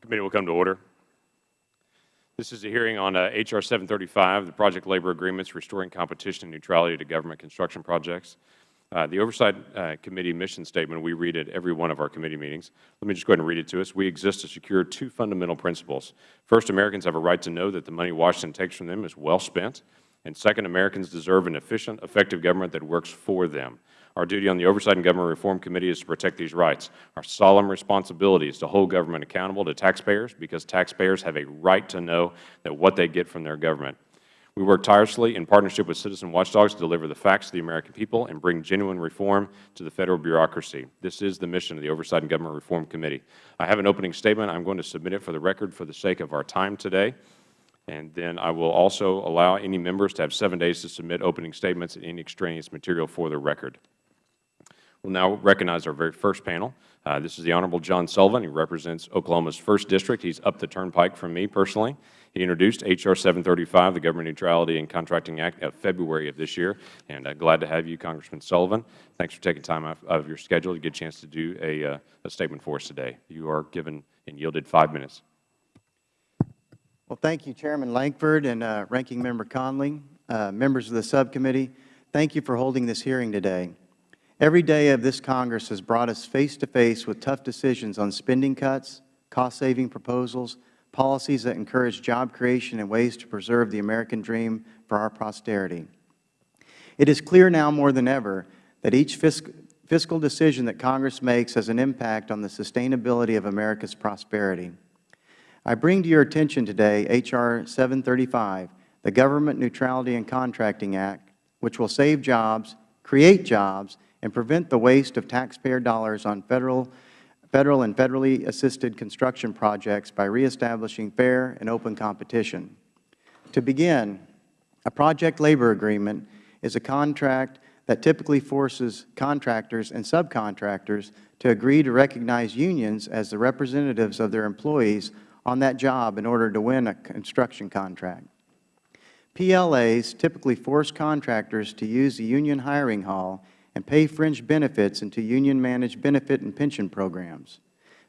Committee will come to order. This is a hearing on uh, H.R. 735, the Project Labor Agreements Restoring Competition and Neutrality to Government Construction Projects. Uh, the Oversight uh, Committee mission statement we read at every one of our committee meetings. Let me just go ahead and read it to us. We exist to secure two fundamental principles. First, Americans have a right to know that the money Washington takes from them is well spent. And second, Americans deserve an efficient, effective government that works for them. Our duty on the Oversight and Government Reform Committee is to protect these rights. Our solemn responsibility is to hold government accountable to taxpayers because taxpayers have a right to know that what they get from their government. We work tirelessly in partnership with citizen watchdogs to deliver the facts to the American people and bring genuine reform to the Federal bureaucracy. This is the mission of the Oversight and Government Reform Committee. I have an opening statement. I am going to submit it for the record for the sake of our time today. And then I will also allow any members to have seven days to submit opening statements and any extraneous material for the record. Will now recognize our very first panel. Uh, this is the Honorable John Sullivan. He represents Oklahoma's 1st District. He is up the turnpike from me personally. He introduced H.R. 735, the Government Neutrality and Contracting Act of February of this year. And uh, glad to have you, Congressman Sullivan. Thanks for taking time out of your schedule to get a chance to do a, uh, a statement for us today. You are given and yielded five minutes. Well, thank you, Chairman Lankford and uh, Ranking Member Connolly, uh, members of the subcommittee. Thank you for holding this hearing today. Every day of this Congress has brought us face to face with tough decisions on spending cuts, cost-saving proposals, policies that encourage job creation and ways to preserve the American dream for our posterity. It is clear now more than ever that each fiscal decision that Congress makes has an impact on the sustainability of America's prosperity. I bring to your attention today H.R. 735, the Government Neutrality and Contracting Act, which will save jobs, create jobs, and prevent the waste of taxpayer dollars on Federal, Federal and Federally assisted construction projects by reestablishing fair and open competition. To begin, a project labor agreement is a contract that typically forces contractors and subcontractors to agree to recognize unions as the representatives of their employees on that job in order to win a construction contract. PLAs typically force contractors to use the union hiring hall and pay fringe benefits into union-managed benefit and pension programs.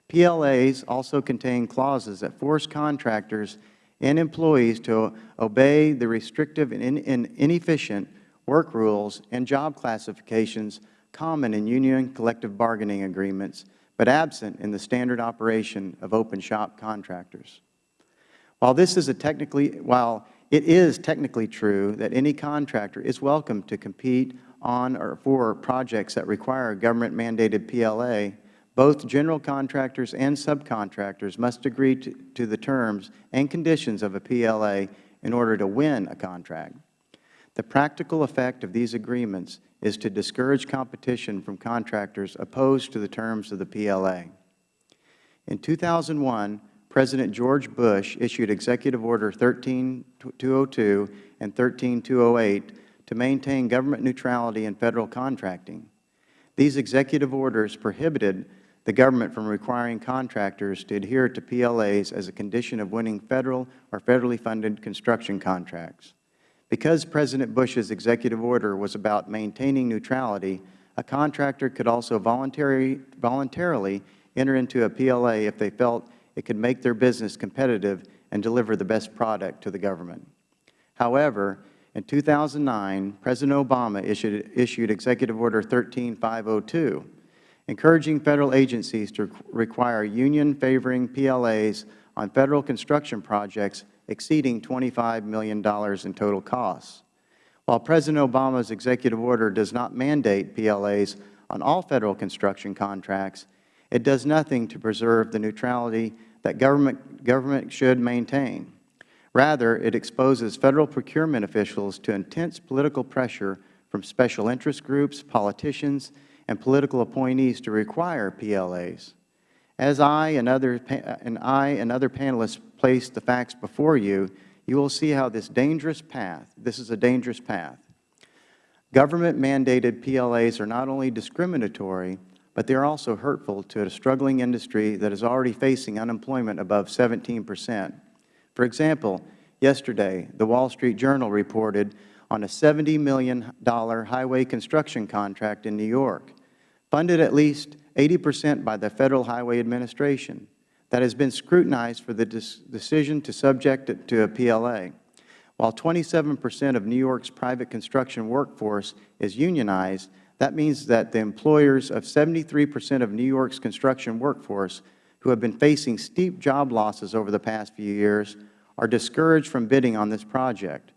PLAs also contain clauses that force contractors and employees to obey the restrictive and inefficient work rules and job classifications common in union collective bargaining agreements, but absent in the standard operation of open shop contractors. While this is a technically, while it is technically true that any contractor is welcome to compete on or for projects that require a government-mandated PLA, both general contractors and subcontractors must agree to, to, the terms and conditions of a PLA in order to win a contract. The practical effect of these agreements is to discourage competition from contractors opposed to the terms of the PLA. In 2001, President George Bush issued Executive Order 13202 and 13208 to maintain government neutrality in Federal contracting. These executive orders prohibited the government from requiring contractors to adhere to PLAs as a condition of winning Federal or Federally funded construction contracts. Because President Bush's executive order was about maintaining neutrality, a contractor could also voluntarily, enter into a PLA if they felt it could make their business competitive and deliver the best product to the government. However, in 2009, President Obama issued, issued Executive Order 13502, encouraging Federal agencies to require union-favoring PLAs on Federal construction projects exceeding $25 million in total costs. While President Obama's executive order does not mandate PLAs on all Federal construction contracts, it does nothing to preserve the neutrality that government, government should maintain. Rather, it exposes Federal procurement officials to intense political pressure from special interest groups, politicians, and political appointees to require PLAs. As I and, other, and I and other panelists place the facts before you, you will see how this dangerous path, this is a dangerous path. Government-mandated PLAs are not only discriminatory, but they are also hurtful to a struggling industry that is already facing unemployment above 17 percent. For example, yesterday, the Wall Street Journal reported on a $70 million highway construction contract in New York, funded at least 80 percent by the Federal Highway Administration. that has been scrutinized for the decision to subject it to a PLA. While 27 percent of New York's private construction workforce is unionized, that means that the employers of 73 percent of New York's construction workforce who have been facing steep job losses over the past few years are discouraged from bidding on this project.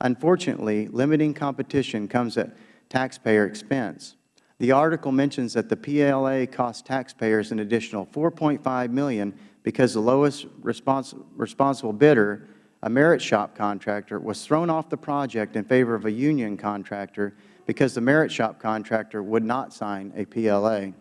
Unfortunately, limiting competition comes at taxpayer expense. The article mentions that the PLA cost taxpayers an additional 4.5 million because the lowest respons responsible bidder, a merit shop contractor, was thrown off the project in favor of a union contractor because the merit shop contractor would not sign a PLA.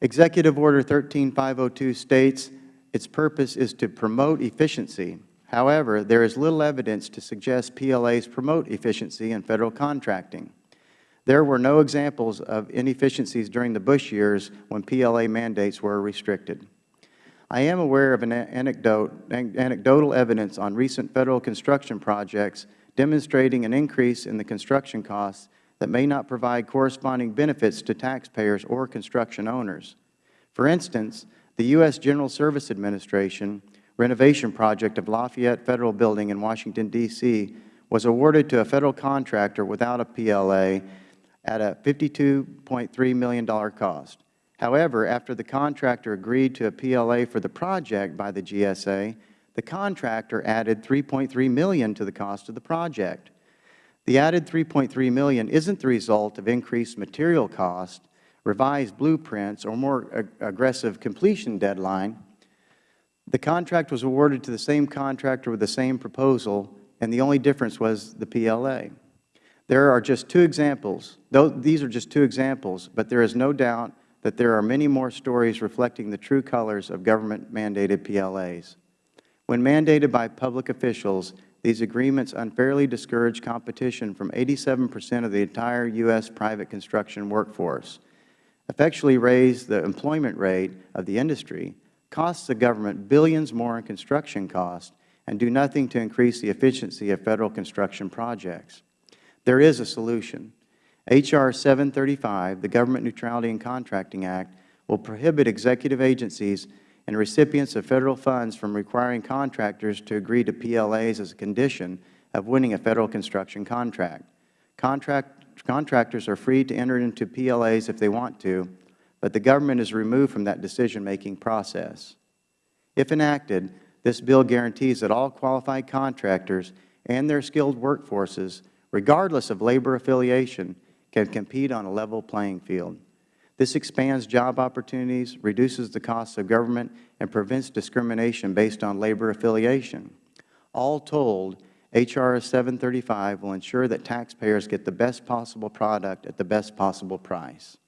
Executive Order 13502 states its purpose is to promote efficiency. However, there is little evidence to suggest PLAs promote efficiency in Federal contracting. There were no examples of inefficiencies during the Bush years when PLA mandates were restricted. I am aware of an anecdote, anecdotal evidence on recent Federal construction projects demonstrating an increase in the construction costs that may not provide corresponding benefits to taxpayers or construction owners. For instance, the U.S. General Service Administration renovation project of Lafayette Federal Building in Washington, D.C. was awarded to a Federal contractor without a PLA at a $52.3 million cost. However, after the contractor agreed to a PLA for the project by the GSA, the contractor added 3.3 million to the cost of the project. The added 3.3 million isn't the result of increased material cost, revised blueprints, or more ag aggressive completion deadline. The contract was awarded to the same contractor with the same proposal, and the only difference was the PLA. There are just two examples. These are just two examples, but there is no doubt that there are many more stories reflecting the true colors of government-mandated PLAs. When mandated by public officials, these agreements unfairly discourage competition from 87 percent of the entire U.S. private construction workforce, effectually raise the employment rate of the industry, costs the government billions more in construction costs, and do nothing to increase the efficiency of Federal construction projects. There is a solution. H.R. 735, the Government Neutrality and Contracting Act, will prohibit executive agencies and recipients of Federal funds from requiring contractors to agree to PLAs as a condition of winning a Federal construction contract. Contract, contractors are free to enter into PLAs if they want to, but the government is removed from that decision-making process. If enacted, this bill guarantees that all qualified contractors and their skilled workforces regardless of labor affiliation, can compete on a level playing field. This expands job opportunities, reduces the costs of government, and prevents discrimination based on labor affiliation. All told, H.R. 735 will ensure that taxpayers get the best possible product at the best possible price.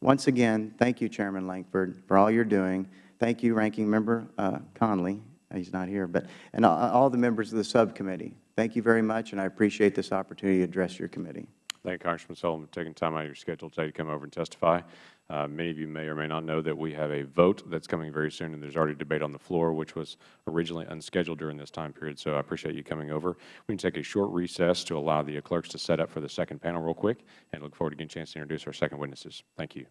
Once again, thank you, Chairman Lankford, for all you are doing. Thank you, Ranking Member uh, Connolly. He's not here, but and all the members of the subcommittee. Thank you very much, and I appreciate this opportunity to address your committee. Thank you, Congressman Sullivan, for taking time out of your schedule today to come over and testify. Uh, many of you may or may not know that we have a vote that's coming very soon, and there's already debate on the floor, which was originally unscheduled during this time period. So I appreciate you coming over. We can take a short recess to allow the clerks to set up for the second panel real quick, and look forward to getting a chance to introduce our second witnesses. Thank you.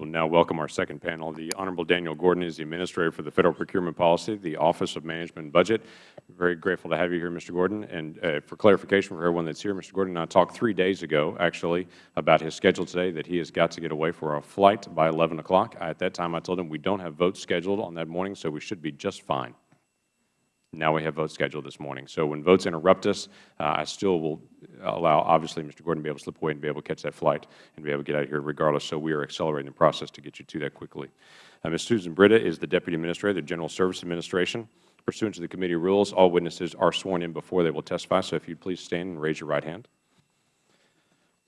Will now welcome our second panel. The Honorable Daniel Gordon is the Administrator for the Federal Procurement Policy, the Office of Management and Budget. Very grateful to have you here, Mr. Gordon. And uh, for clarification for everyone that's here, Mr. Gordon and I talked three days ago, actually, about his schedule today, that he has got to get away for a flight by 11 o'clock. At that time, I told him we don't have votes scheduled on that morning, so we should be just fine. Now we have votes scheduled this morning. So when votes interrupt us, uh, I still will allow, obviously, Mr. Gordon to be able to slip away and be able to catch that flight and be able to get out of here regardless. So we are accelerating the process to get you to that quickly. Uh, Ms. Susan Brita is the Deputy Administrator of the General Service Administration. Pursuant to the committee rules, all witnesses are sworn in before they will testify. So if you'd please stand and raise your right hand.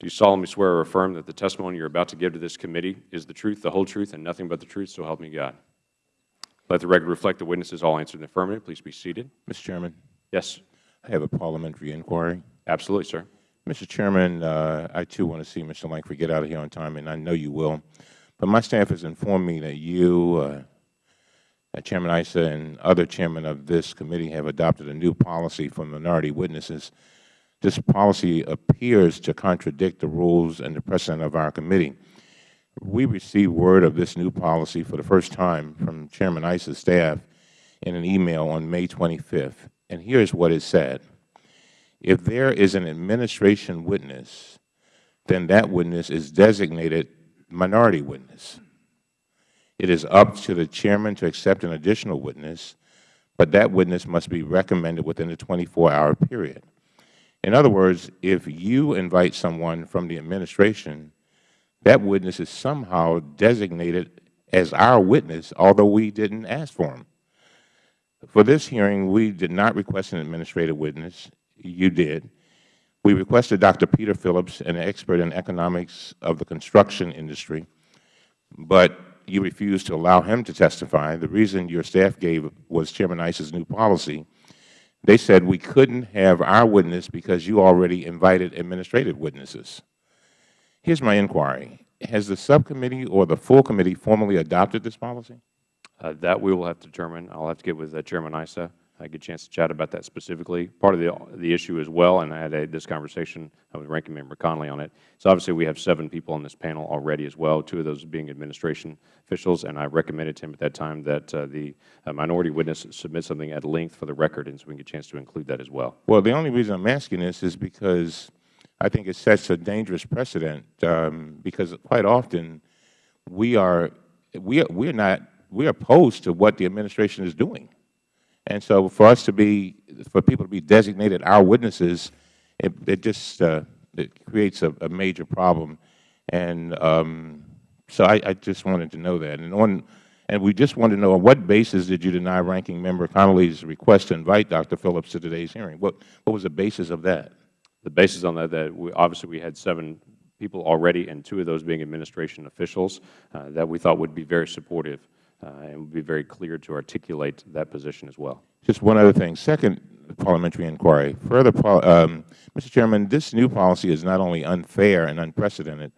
Do you solemnly swear or affirm that the testimony you are about to give to this committee is the truth, the whole truth, and nothing but the truth, so help me God? Let the record reflect the witnesses all answered in the affirmative. Please be seated. Mr. Chairman, Yes, I have a parliamentary inquiry. absolutely, sir. Mr. Chairman, uh, I too want to see Mr. Lankford get out of here on time, and I know you will. But my staff has informed me that you, uh, uh, Chairman Issa, and other chairmen of this committee have adopted a new policy for minority witnesses. This policy appears to contradict the rules and the precedent of our committee. We received word of this new policy for the first time from Chairman Issa's staff in an email on May 25th, and here's what it said. If there is an administration witness, then that witness is designated minority witness. It is up to the chairman to accept an additional witness, but that witness must be recommended within a 24-hour period. In other words, if you invite someone from the administration, that witness is somehow designated as our witness, although we didn't ask for him. For this hearing, we did not request an administrative witness. You did. We requested Dr. Peter Phillips, an expert in economics of the construction industry, but you refused to allow him to testify. The reason your staff gave was Chairman Issa's new policy. They said we couldn't have our witness because you already invited administrative witnesses. Here's my inquiry. Has the subcommittee or the full committee formally adopted this policy? Uh, That we will have to determine. I'll have to get with uh, Chairman Issa, I get a chance to chat about that specifically. Part of the, the issue as well, and I had a, this conversation with Ranking Member Connolly on it, so obviously we have seven people on this panel already as well, two of those being administration officials, and I recommended to him at that time that uh, the uh, minority witness submit something at length for the record, and so we can get a chance to include that as well. Well, the only reason I'm asking this is because I think it sets a dangerous precedent, um, because quite often we are, we are, we are not, we are opposed to what the administration is doing. And so for us to be, for people to be designated our witnesses, it, it just, uh, it creates a, a major problem. And um, so I, I just wanted to know that. And on, and we just wanted to know on what basis did you deny Ranking Member Connolly's request to invite Dr. Phillips to today's hearing? What, what was the basis of that? The basis on that, that we, obviously we had seven people already, and two of those being administration officials, uh, that we thought would be very supportive uh, and would be very clear to articulate that position as well. Just one other thing. Second parliamentary inquiry. Further, um, Mr. Chairman, this new policy is not only unfair and unprecedented,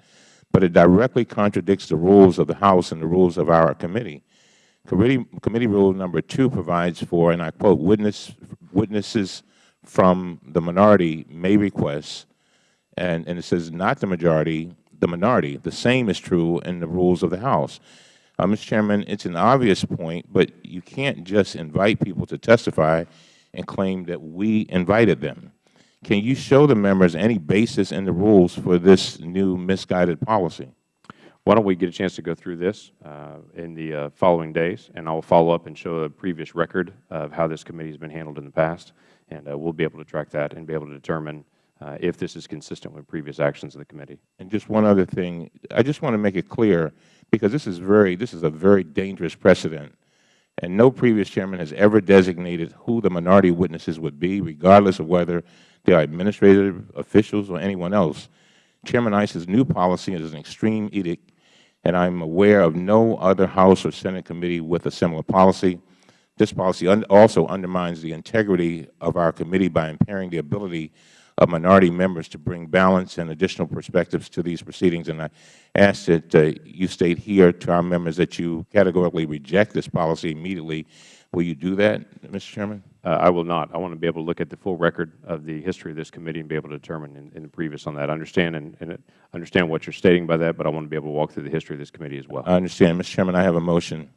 but it directly contradicts the rules of the House and the rules of our committee. Committee, committee Rule Number 2 provides for, and I quote, witness, witnesses from the minority may request, and, and it says not the majority, the minority. The same is true in the rules of the House. Uh, Mr. Chairman, it's an obvious point, but you can't just invite people to testify and claim that we invited them. Can you show the members any basis in the rules for this new misguided policy? Why don't we get a chance to go through this uh, in the uh, following days, and I will follow up and show a previous record of how this committee has been handled in the past, and uh, we'll be able to track that and be able to determine uh, if this is consistent with previous actions of the committee. And just one other thing, I just want to make it clear, because this is very, this is a very dangerous precedent, and no previous chairman has ever designated who the minority witnesses would be, regardless of whether they are administrative officials or anyone else. Chairman Issa's new policy is an extreme edict, and I am aware of no other House or Senate committee with a similar policy. This policy un also undermines the integrity of our committee by impairing the ability of minority members to bring balance and additional perspectives to these proceedings. And I ask that uh, you state here to our members that you categorically reject this policy immediately. Will you do that, Mr. Chairman? Uh, I will not. I want to be able to look at the full record of the history of this committee and be able to determine in, in the previous on that. I understand and, and understand what you're stating by that, but I want to be able to walk through the history of this committee as well. I understand. Mr. Chairman, I have a motion.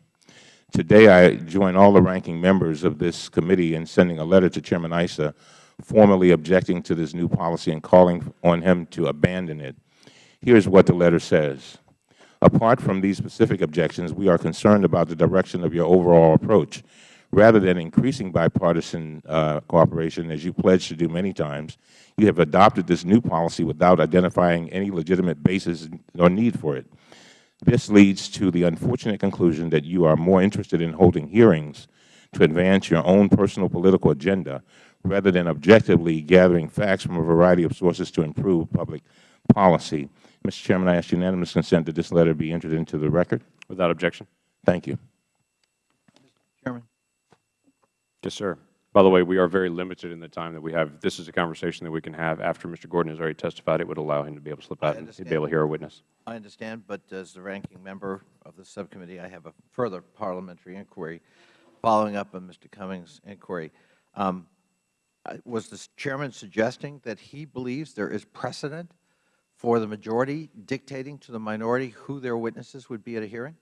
Today I join all the ranking members of this committee in sending a letter to Chairman Issa formally objecting to this new policy and calling on him to abandon it. Here is what the letter says. Apart from these specific objections, we are concerned about the direction of your overall approach. rather than increasing bipartisan uh, cooperation, as you pledged to do many times, you have adopted this new policy without identifying any legitimate basis or need for it. This leads to the unfortunate conclusion that you are more interested in holding hearings to advance your own personal political agenda rather than objectively gathering facts from a variety of sources to improve public policy. Mr. Chairman, I ask unanimous consent that this letter be entered into the record. Without objection? Thank you. Mr. Chairman. Yes, sir. By the way, we are very limited in the time that we have. This is a conversation that we can have after Mr. Gordon has already testified. It would allow him to be able to slip out and be able to hear our witness. I understand, but as the ranking member of the subcommittee, I have a further parliamentary inquiry following up on Mr. Cummings' inquiry. Um, was the chairman suggesting that he believes there is precedent for the majority dictating to the minority who their witnesses would be at a hearing?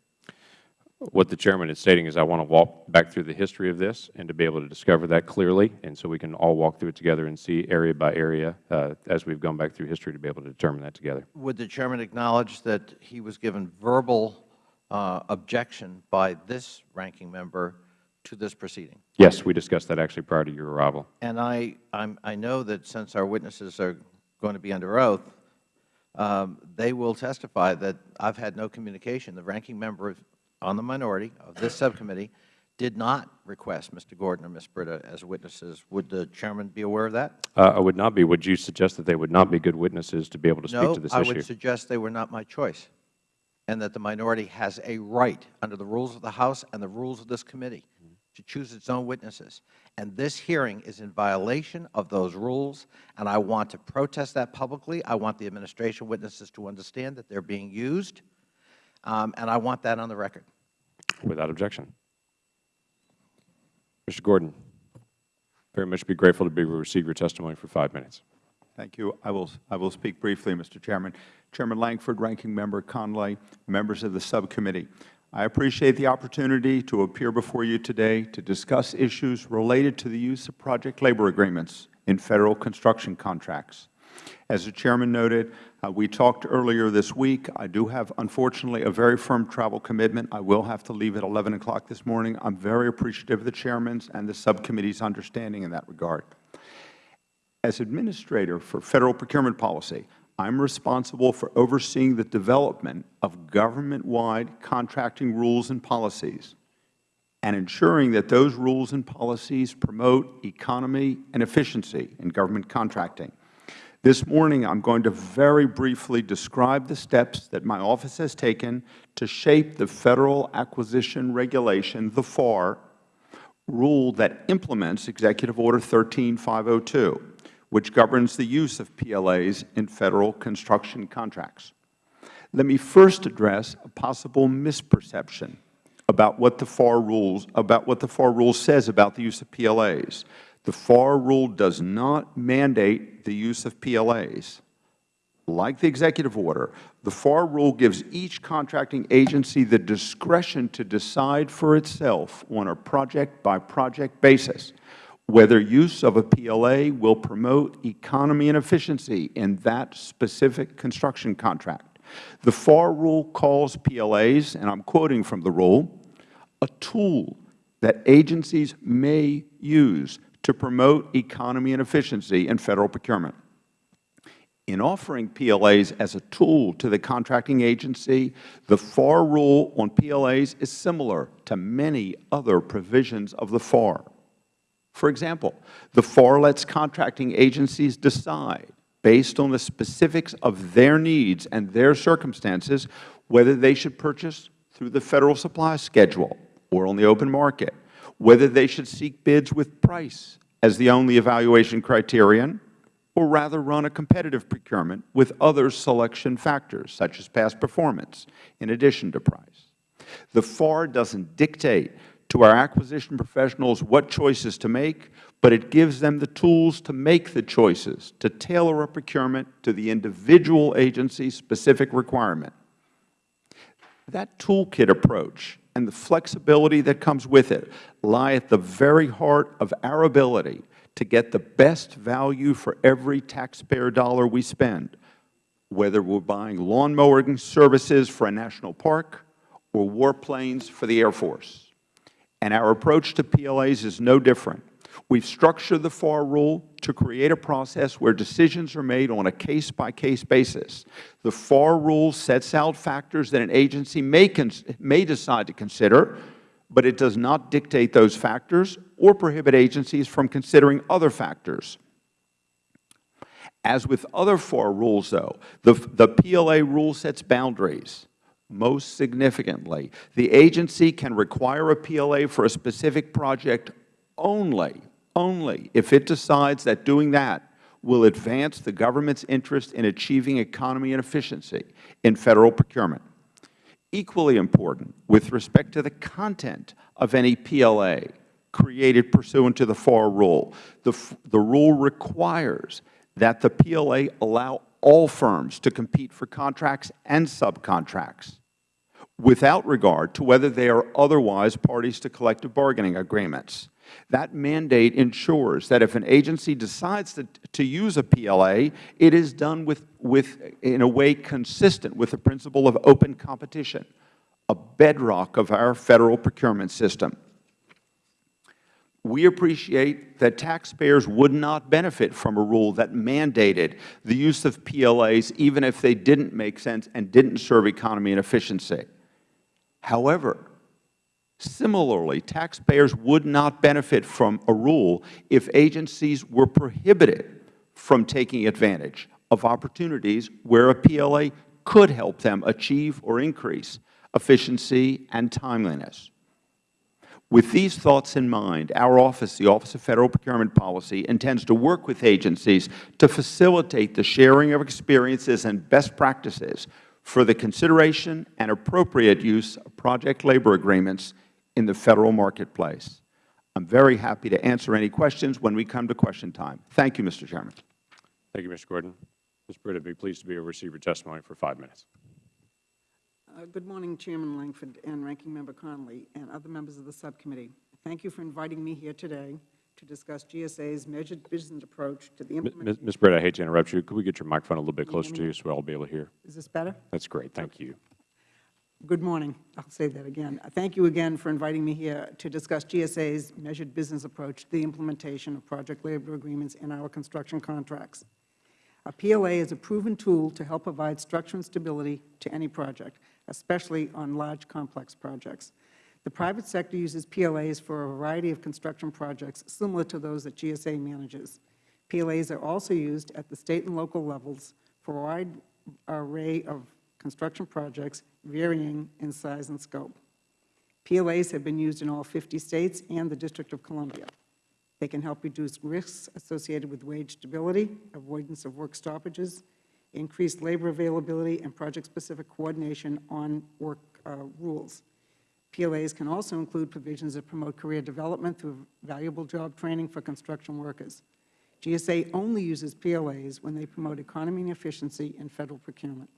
What the Chairman is stating is I want to walk back through the history of this and to be able to discover that clearly, and so we can all walk through it together and see area by area uh, as we've gone back through history to be able to determine that together. Would the chairman acknowledge that he was given verbal uh, objection by this ranking member to this proceeding? Yes, we discussed that actually prior to your arrival. And I, I'm, I know that since our witnesses are going to be under oath, um, they will testify that I've had no communication. The ranking member on the minority of this subcommittee did not request Mr. Gordon or Ms. Brita as witnesses. Would the chairman be aware of that? Uh, I would not be. Would you suggest that they would not be good witnesses to be able to speak to this issue? No, I would suggest they were not my choice, and that the minority has a right, under the rules of the House and the rules of this committee, to choose its own witnesses. And this hearing is in violation of those rules, and I want to protest that publicly. I want the administration witnesses to understand that they are being used, um, and I want that on the record. Without objection. Mr. Gordon, very much be grateful to be able to receive your testimony for five minutes. Thank you. I will, I will speak briefly, Mr. Chairman. Chairman Lankford, Ranking Member Connolly, members of the subcommittee, I appreciate the opportunity to appear before you today to discuss issues related to the use of project labor agreements in Federal construction contracts. As the Chairman noted, uh, we talked earlier this week. I do have, unfortunately, a very firm travel commitment. I will have to leave at 11 o'clock this morning. I am very appreciative of the Chairman's and the subcommittee's understanding in that regard. As Administrator for Federal Procurement Policy, I am responsible for overseeing the development of government-wide contracting rules and policies and ensuring that those rules and policies promote economy and efficiency in government contracting. This morning, I am going to very briefly describe the steps that my office has taken to shape the Federal Acquisition Regulation, the FAR, rule that implements Executive Order 13502 which governs the use of PLAs in Federal construction contracts. Let me first address a possible misperception about what the FAR rules, about what the FAR rule says about the use of PLAs. The FAR rule does not mandate the use of PLAs. Like the executive order, the FAR rule gives each contracting agency the discretion to decide for itself on a project-by-project basis whether use of a PLA will promote economy and efficiency in that specific construction contract. The FAR rule calls PLAs, and I am quoting from the rule, a tool that agencies may use to promote economy and efficiency in Federal procurement. In offering PLAs as a tool to the contracting agency, the FAR rule on PLAs is similar to many other provisions of the FAR. For example, the FAR lets contracting agencies decide, based on the specifics of their needs and their circumstances, whether they should purchase through the Federal Supply Schedule or on the open market, whether they should seek bids with price as the only evaluation criterion, or rather run a competitive procurement with other selection factors, such as past performance, in addition to price. The FAR doesn't dictate to our acquisition professionals what choices to make, but it gives them the tools to make the choices, to tailor a procurement to the individual agency's specific requirement. That toolkit approach and the flexibility that comes with it lie at the very heart of our ability to get the best value for every taxpayer dollar we spend, whether we are buying lawn mowing services for a national park or warplanes for the Air Force. and our approach to PLAs is no different. We've structured the FAR rule to create a process where decisions are made on a case-by-case basis. The FAR rule sets out factors that an agency may, may decide to consider, but it does not dictate those factors or prohibit agencies from considering other factors. As with other FAR rules, though, the, the PLA rule sets boundaries. Most significantly, the agency can require a PLA for a specific project only, only if it decides that doing that will advance the government's interest in achieving economy and efficiency in Federal procurement. Equally important, with respect to the content of any PLA created pursuant to the FAR rule, the, the rule requires that the PLA allow all firms to compete for contracts and subcontracts without regard to whether they are otherwise parties to collective bargaining agreements. That mandate ensures that if an agency decides to, to use a PLA, it is done with, with, in a way consistent with the principle of open competition, a bedrock of our Federal procurement system we appreciate that taxpayers would not benefit from a rule that mandated the use of PLAs even if they didn't make sense and didn't serve economy and efficiency. However, similarly, taxpayers would not benefit from a rule if agencies were prohibited from taking advantage of opportunities where a PLA could help them achieve or increase efficiency and timeliness. With these thoughts in mind, our office, the Office of Federal Procurement Policy, intends to work with agencies to facilitate the sharing of experiences and best practices for the consideration and appropriate use of project labor agreements in the Federal marketplace. I am very happy to answer any questions when we come to question time. Thank you, Mr. Chairman. Thank you, Mr. Gordon. Ms. Brita, be pleased to be able to receive your testimony for five minutes. Uh, Good morning, Chairman Lankford and Ranking Member Connolly and other members of the subcommittee. Thank you for inviting me here today to discuss GSA's measured business approach to the Ms. implementation. Ms. Brita, I hate to interrupt you. Could we get your microphone a little bit closer to you so we'll all be able to hear? Is this better? That's great. Thank you. Good morning. I'll say that again. Thank you again for inviting me here to discuss GSA's measured business approach to the implementation of project labor agreements in our construction contracts. A PLA is a proven tool to help provide structure and stability to any project, especially on large, complex projects. The private sector uses PLAs for a variety of construction projects similar to those that GSA manages. PLAs are also used at the State and local levels for a wide array of construction projects varying in size and scope. PLAs have been used in all 50 States and the District of Columbia. They can help reduce risks associated with wage stability, avoidance of work stoppages, increased labor availability, and project-specific coordination on work uh, rules. PLAs can also include provisions that promote career development through valuable job training for construction workers. GSA only uses PLAs when they promote economy and efficiency in Federal procurement.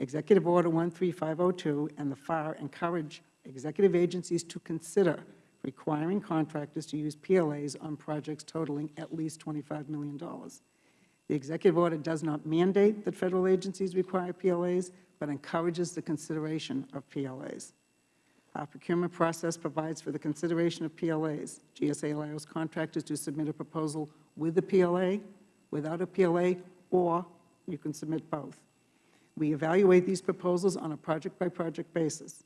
Executive Order 13502 and the FAR encourage executive agencies to consider requiring contractors to use PLAs on projects totaling at least $25 million. The executive order does not mandate that Federal agencies require PLAs, but encourages the consideration of PLAs. Our procurement process provides for the consideration of PLAs. GSA allows contractors to submit a proposal with a PLA, without a PLA, or you can submit both. We evaluate these proposals on a project-by-project basis.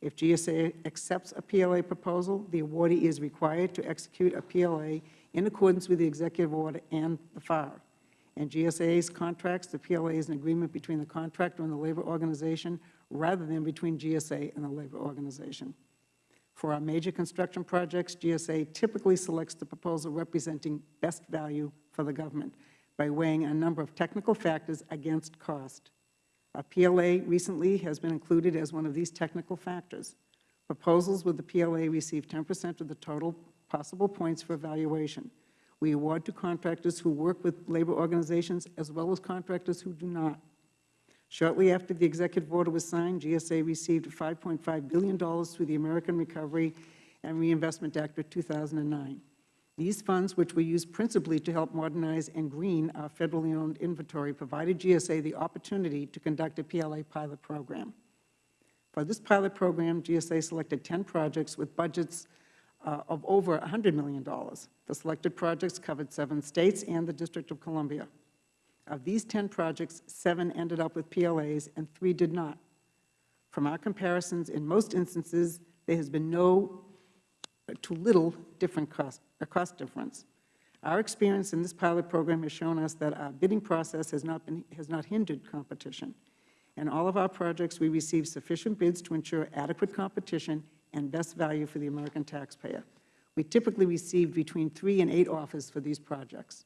If GSA accepts a PLA proposal, the awardee is required to execute a PLA in accordance with the executive order and the FAR. In GSA's contracts, the PLA is an agreement between the contractor and the labor organization rather than between GSA and the labor organization. For our major construction projects, GSA typically selects the proposal representing best value for the government by weighing a number of technical factors against cost. PLA recently has been included as one of these technical factors. Proposals with the PLA receive 10 percent of the total possible points for evaluation. We award to contractors who work with labor organizations as well as contractors who do not. Shortly after the executive order was signed, GSA received $5.5 billion through the American Recovery and Reinvestment Act of 2009. These funds, which were used principally to help modernize and green our federally owned inventory, provided GSA the opportunity to conduct a PLA pilot program. For this pilot program, GSA selected 10 projects with budgets uh, of over $100 million. The selected projects covered seven states and the District of Columbia. Of these 10 projects, seven ended up with PLAs and three did not. From our comparisons, in most instances, there has been no to little different cost, a cost difference. Our experience in this pilot program has shown us that our bidding process has not been, has not hindered competition. In all of our projects, we receive sufficient bids to ensure adequate competition and best value for the American taxpayer. We typically received between three and eight offers for these projects.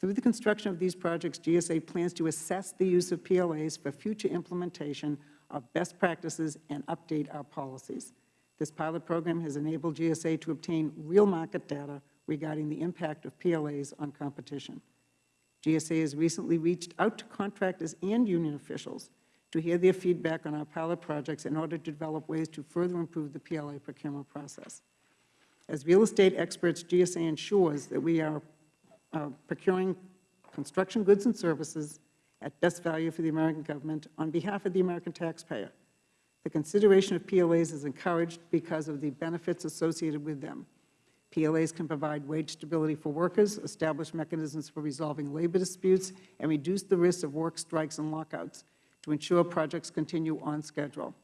Through the construction of these projects, GSA plans to assess the use of PLAs for future implementation of best practices and update our policies. This pilot program has enabled GSA to obtain real market data regarding the impact of PLAs on competition. GSA has recently reached out to contractors and union officials to hear their feedback on our pilot projects in order to develop ways to further improve the PLA procurement process. As real estate experts, GSA ensures that we are uh, procuring construction goods and services at best value for the American government on behalf of the American taxpayer. The consideration of PLAs is encouraged because of the benefits associated with them. PLAs can provide wage stability for workers, establish mechanisms for resolving labor disputes, and reduce the risk of work strikes and lockouts to ensure projects continue on schedule.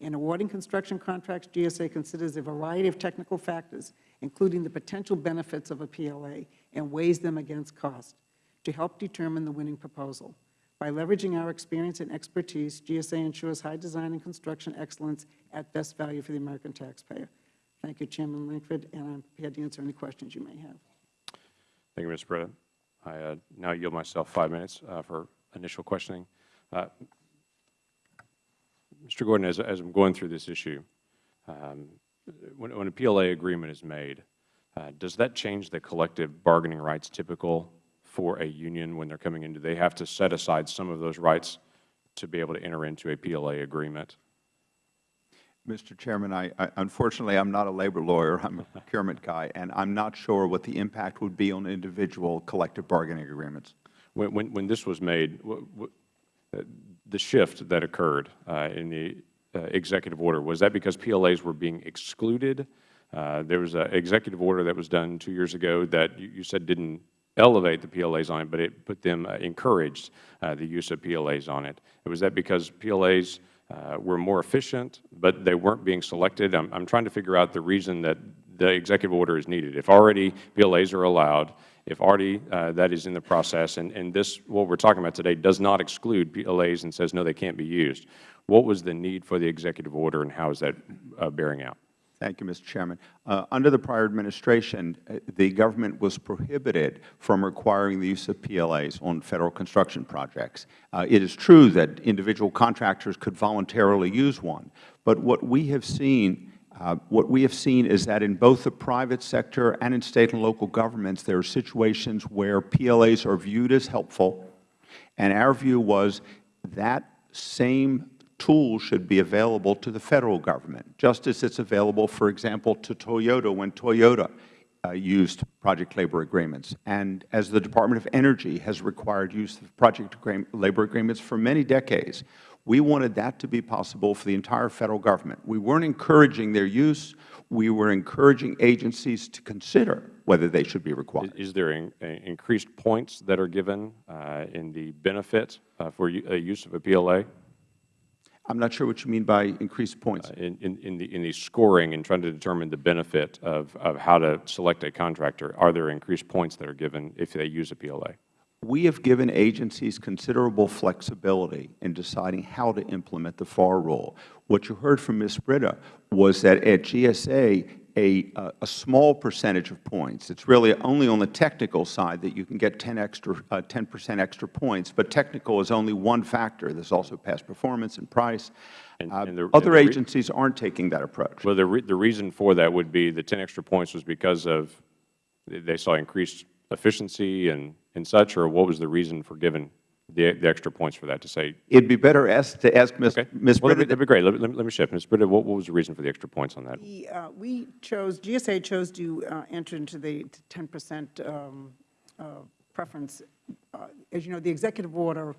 In awarding construction contracts, GSA considers a variety of technical factors, including the potential benefits of a PLA, and weighs them against cost to help determine the winning proposal. By leveraging our experience and expertise, GSA ensures high design and construction excellence at best value for the American taxpayer. Thank you, Chairman Lankford, and I'm prepared to answer any questions you may have. Thank you, Mr. Brita. I uh, now yield myself five minutes uh, for initial questioning. Uh, Mr. Gordon, as, as I'm going through this issue, um, when, when a PLA agreement is made, uh, does that change the collective bargaining rights typical for a union when they're coming in? Do they have to set aside some of those rights to be able to enter into a PLA agreement? Mr. Chairman, I, I, unfortunately, I'm not a labor lawyer. I'm a procurement guy, and I'm not sure what the impact would be on individual collective bargaining agreements. When, when, when this was made, uh, the shift that occurred uh, in the uh, executive order, was that because PLAs were being excluded? Uh, There was an executive order that was done two years ago that you you said didn't elevate the PLAs on it, but it put them, uh, encouraged uh, the use of PLAs on it. And Was that because PLAs uh, were more efficient, but they weren't being selected? I'm, I'm trying to figure out the reason that the executive order is needed. If already PLAs are allowed, if already uh, that is in the process, and, and this, what we're talking about today, does not exclude PLAs and says, no, they can't be used, what was the need for the executive order, and how is that uh, bearing out? Thank you, Mr. Chairman. Uh, under the prior administration, uh, the government was prohibited from requiring the use of PLAs on Federal construction projects. Uh, it is true that individual contractors could voluntarily use one, but what we have seen uh, what we have seen is that in both the private sector and in State and local governments, there are situations where PLAs are viewed as helpful, and our view was that same tool should be available to the Federal Government, just as it's available, for example, to Toyota when Toyota uh, used project labor agreements, and as the Department of Energy has required use of project labor agreements for many decades. We wanted that to be possible for the entire Federal Government. We weren't encouraging their use. We were encouraging agencies to consider whether they should be required. Is there in- uh, increased points that are given uh, in the benefit uh, for uh, use of a PLA? I'm not sure what you mean by increased points. Uh, In, in, in the, in the scoring and trying to determine the benefit of, of how to select a contractor, are there increased points that are given if they use a PLA? We have given agencies considerable flexibility in deciding how to implement the FAR rule. What you heard from Ms. Brita was that at GSA, a, a, small percentage of points, it's really only on the technical side that you can get 10 extra, uh, 10 percent extra points, but technical is only one factor. There's also past performance and price. And- Uh, and the- other the re- agencies aren't taking that approach. Well, the, re- the reason for that would be the 10 extra points was because of, they saw increased efficiency and, and such, or what was the reason for giving the, the extra points for that, to say, It'd be better asked to ask Ms. okay? Ms. Well, that'd be- Brita. that'd be great. Let me, let me- let me shift. Ms. Brita, what, what was the reason for the extra points on that? We, uh, we chose, GSA chose to uh, enter into the 10 percent um, uh, preference. Uh, As you know, the executive order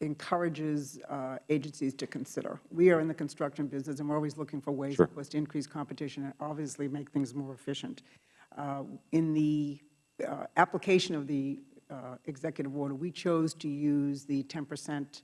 encourages uh, agencies to consider. We are in the construction business, and we're always looking for ways, Sure. of course, to increase competition and obviously make things more efficient. Uh, In the uh, application of the uh, executive order, we chose to use the 10 percent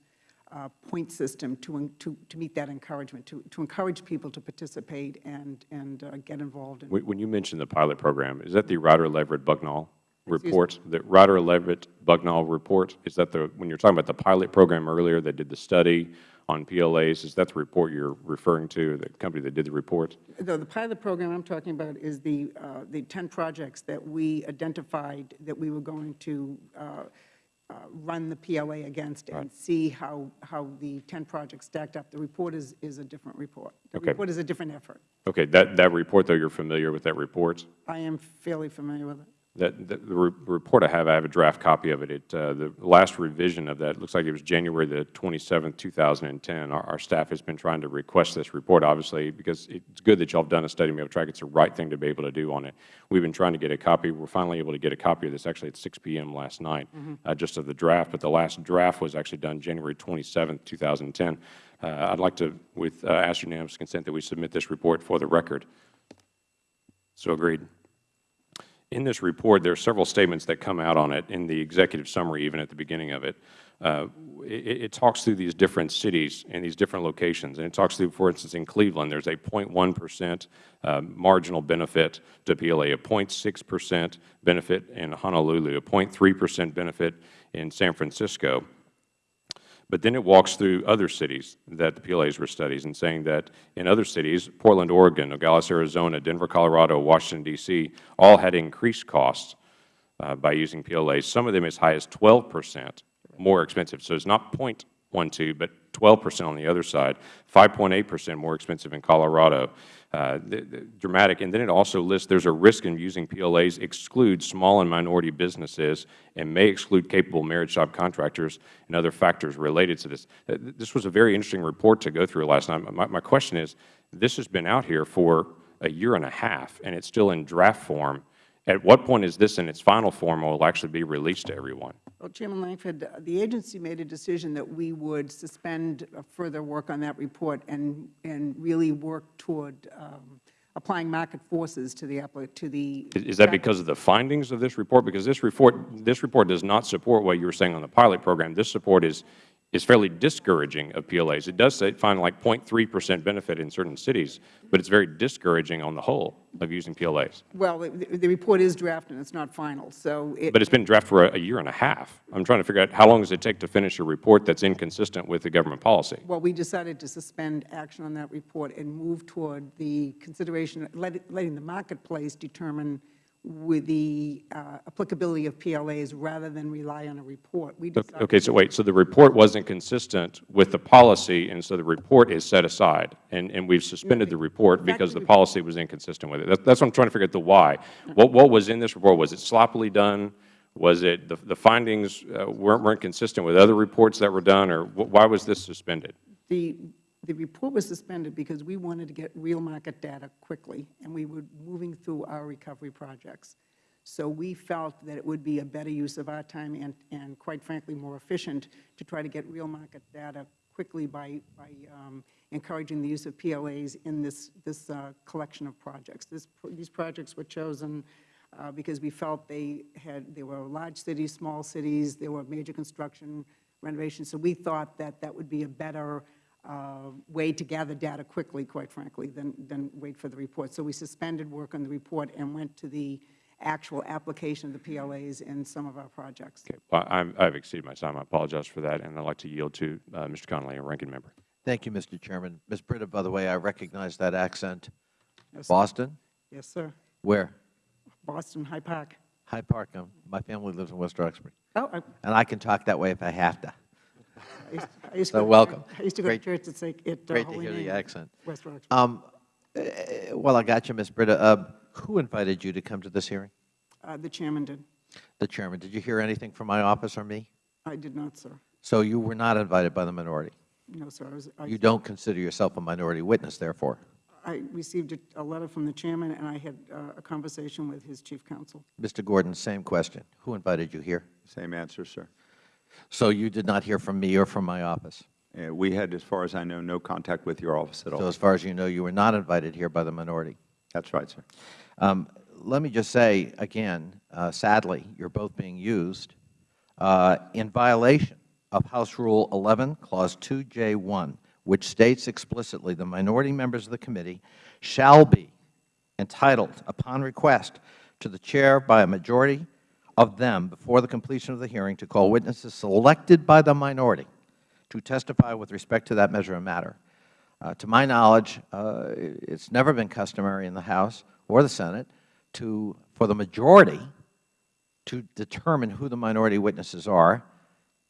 uh, point system to, to, to meet that encouragement, to, to encourage people to participate and, and uh, get involved in. When you mentioned the pilot program, is that the Rider Levett me? Report? The Rider Levett Bucknall report? Is that the, when you were talking about the pilot program earlier that did the study on PLAs, is that the report you're referring to, the company that did the report? The, the pilot program I'm talking about is the, uh, the 10 projects that we identified that we were going to uh, uh, run the PLA against and see how, how the 10 projects stacked up. The report is, is a different report. The Okay. report is a different effort. Okay, that, that report, though, you're familiar with that report? I am fairly familiar with it. That, that- the re- report I have, I have a draft copy of it. It, uh, the last revision of that, looks like it was January the 27th, 2010. Our, our staff has been trying to request this report, obviously, because it's good that y'all have done a study, maybe track. It's the right thing to be able to do on it. We've been trying to get a copy. We're finally able to get a copy of this, actually at 6 p.m. last night, uh, just of the draft. But the last draft was actually done January 27th, 2010. Uh, I'd like to, with, uh, ask unanimous consent that we submit this report for the record. So agreed. In this report, there are several statements that come out on it in the executive summary, even at the beginning of it. Uh, it, it talks through these different cities and these different locations, and it talks through, for instance, in Cleveland, there's a 0.1 percent uh, marginal benefit to PLA, a 0.6 percent benefit in Honolulu, a 0.3 percent benefit in San Francisco. But then it walks through other cities that the PLAs were studies and saying that in other cities, Portland, Oregon, Nogales, Arizona, Denver, Colorado, Washington, D.C., all had increased costs uh, by using PLAs, some of them as high as 12 percent more expensive. So it's not 0.12, but 12 percent on the other side, 5.8 percent more expensive in Colorado. Uh, the- the dramatic. And then it also lists there's a risk in using PLAs excludes small and minority businesses and may exclude capable merit shop contractors and other factors related to this. Uh, This was a very interesting report to go through last night. My, my question is, this has been out here for a year and a half, and it's still in draft form. At what point is this in its final form or will actually be released to everyone? Well, Chairman Lankford, the agency made a decision that we would suspend uh, further work on that report and, and really work toward um, applying market forces to the, to the. Is is that because of the findings of this report? Because this report, this report does not support what you were saying on the pilot program. This support is, is fairly discouraging of PLAs. It does say, find like 0.3 percent benefit in certain cities, but it's very discouraging on the whole of using PLAs. Well, the, the report is draft and it's not final, so it. But it's been drafted for a, a year and a half. I'm trying to figure out how long does it take to finish a report that's inconsistent with the government policy? Well, we decided to suspend action on that report and move toward the consideration, let it- letting the marketplace determine with the uh, applicability of PLAs rather than rely on a report. We. Okay, so wait, so the report wasn't consistent with the policy, and so the report is set aside, and, and we've suspended the report fact, because the policy was inconsistent with it. That- That's what I'm trying to figure out the why. What, what was in this report? Was it sloppily done? Was it, the, the findings uh, weren't, weren't consistent with other reports that were done, or wh- why was this suspended? The, the report was suspended because we wanted to get real market data quickly, and we were moving through our recovery projects. So we felt that it would be a better use of our time and, and quite frankly, more efficient to try to get real market data quickly by, by um, encouraging the use of PLAs in this, this uh, collection of projects. This, these projects were chosen uh, because we felt they had, they were large cities, small cities, there were major construction renovations. So we thought that that would be a better uh, way to gather data quickly, quite frankly, than, than wait for the report. So we suspended work on the report and went to the actual application of the PLAs in some of our projects. Okay, well, I'm, I've exceeded my time. I apologize for that, and I'd like to yield to uh, Mr. Connolly, a ranking member. Thank you, Mr. Chairman. Ms. Brita, by the way, I recognize that accent. Yes, sir. Boston? Yes, sir. Where? Boston, Hyde Park. Hyde Park. Um, My family lives in West Roxbury. Oh, I- And I can talk that way if I have to. I used- I used to So go to- welcome. I used to go to Great- church at St. at uh, Great to Holy hear the accent. West Roxbury. Um, eh, Well, I got you, Ms. Brita. Uh, Who invited you to come to this hearing? Uh, The chairman did. The chairman. Did you hear anything from my office or me? I did not, sir. So you were not invited by the minority? No, sir. I was, I- You don't consider yourself a minority witness, therefore? I received a- a letter from the chairman, and I had uh, a conversation with his chief counsel. Mr. Gordon, same question. Who invited you here? Same answer, sir. So you did not hear from me or from my office? Uh, We had, as far as I know, no contact with your office at all. So as far as you know, you were not invited here by the minority? That's right, sir. Um, let me just say, again, uh, sadly, you're both being used uh, in violation of House Rule 11, Clause 2J1, which states explicitly the minority members of the committee shall be entitled, upon request to the Chair by a majority of them before the completion of the hearing, to call witnesses selected by the minority to testify with respect to that measure of matter. Uh, to my knowledge, uh, it- it's never been customary in the House or the Senate to, for the majority to determine who the minority witnesses are,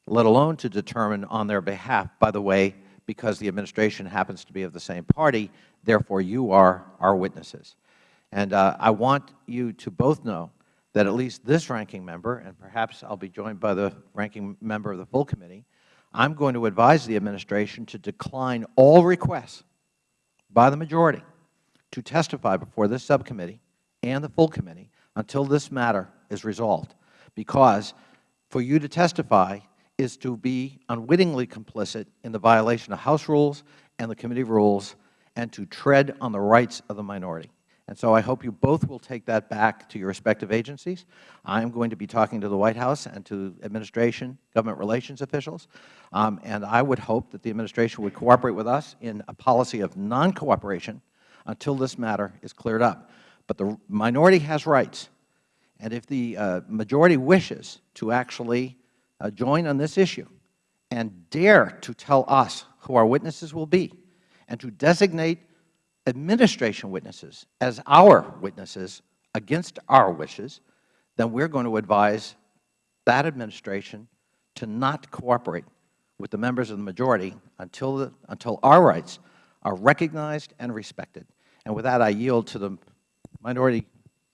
let alone to determine on their behalf, by the way, because the administration happens to be of the same party, therefore you are our witnesses. And uh, I want you to both know that at least this ranking member, and perhaps I'll be joined by the ranking member of the full committee, I'm going to advise the administration to decline all requests by the majority to testify before this subcommittee and the full committee until this matter is resolved, because for you to testify is to be unwittingly complicit in the violation of House rules and the committee rules and to tread on the rights of the minority. And so I hope you both will take that back to your respective agencies. I am going to be talking to the White House and to administration, government relations officials, um, and I would hope that the administration would cooperate with us in a policy of non-cooperation until this matter is cleared up. But the minority has rights, and if the uh, majority wishes to actually uh, join on this issue and dare to tell us who our witnesses will be and to designate administration witnesses as our witnesses against our wishes, then we are going to advise that administration to not cooperate with the members of the majority until, the, until our rights are recognized and respected. And with that, I yield to the minority,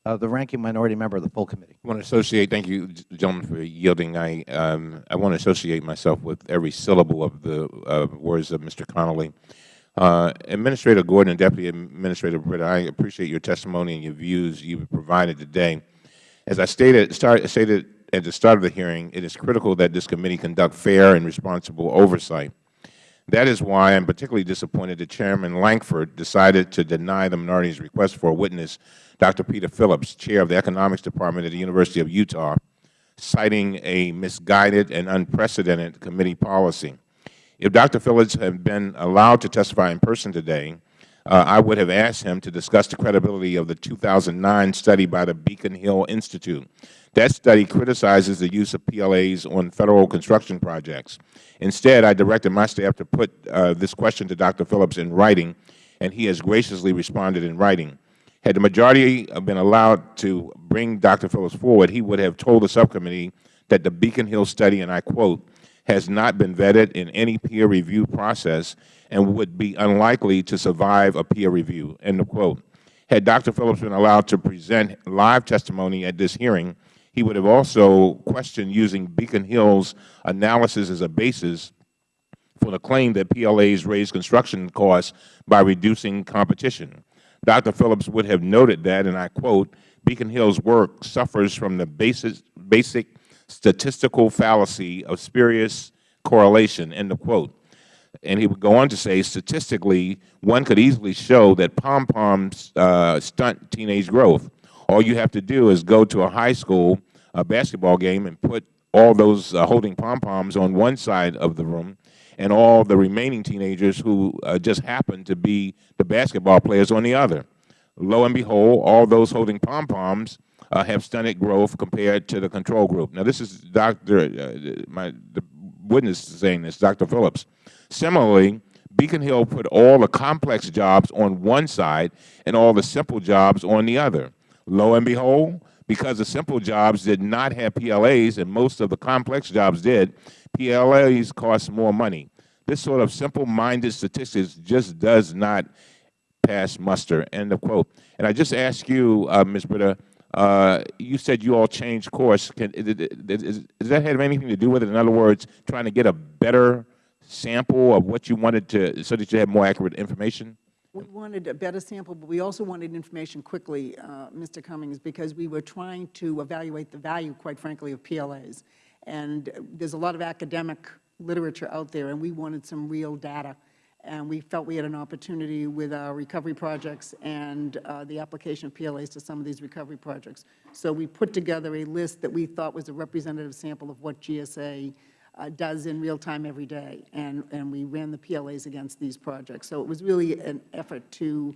uh, the ranking minority member of the full committee. I want to associate, thank you, gentlemen, for yielding. I, um, I want to associate myself with every syllable of the uh, words of Mr. Connolly. Uh, Administrator Gordon and Deputy Administrator Brita, I appreciate your testimony and your views you provided today. As I stated, start, stated at the start of the hearing, it is critical that this committee conduct fair and responsible oversight. That is why I am particularly disappointed that Chairman Lankford decided to deny the minority's request for a witness, Dr. Peter Phillips, Chair of the Economics Department at the University of Utah, citing a misguided and unprecedented committee policy. If Dr. Phillips had been allowed to testify in person today, uh, I would have asked him to discuss the credibility of the 2009 study by the Beacon Hill Institute. That study criticizes the use of PLAs on Federal construction projects. Instead, I directed my staff to put uh, this question to Dr. Phillips in writing, and he has graciously responded in writing. Had the majority been allowed to bring Dr. Phillips forward, he would have told the subcommittee that the Beacon Hill study, and I quote, has not been vetted in any peer review process and would be unlikely to survive a peer review, end of quote. Had Dr. Phillips been allowed to present live testimony at this hearing, he would have also questioned using Beacon Hill's analysis as a basis for the claim that PLAs raise construction costs by reducing competition. Dr. Phillips would have noted that, and I quote, Beacon Hill's work suffers from the basic, basic statistical fallacy of spurious correlation, end of quote. And he would go on to say, statistically, one could easily show that pom-poms uh, stunt teenage growth. All you have to do is go to a high school uh, basketball game and put all those uh, holding pom-poms on one side of the room and all the remaining teenagers who uh, just happen to be the basketball players on the other. Lo and behold, all those holding pom-poms uh, have stunted growth compared to the control group. Now, this is Dr. Uh, my the witness saying this, Dr. Phillips. Similarly, Beacon Hill put all the complex jobs on one side and all the simple jobs on the other. Lo and behold, because the simple jobs did not have PLAs and most of the complex jobs did, PLAs cost more money. This sort of simple-minded statistics just does not pass muster, end of quote. And I just ask you, uh, Ms. Brita, uh, you said you all changed course. Can, is, is, does that have anything to do with it? In other words, trying to get a better sample of what you wanted to, so that you had more accurate information? We wanted a better sample, but we also wanted information quickly, uh, Mr. Cummings, because we were trying to evaluate the value, quite frankly, of PLAs. And there's a lot of academic literature out there, and we wanted some real data. And we felt we had an opportunity with our recovery projects and uh, the application of PLAs to some of these recovery projects. So we put together a list that we thought was a representative sample of what GSA uh, does in real time every day, and, and we ran the PLAs against these projects. So it was really an effort to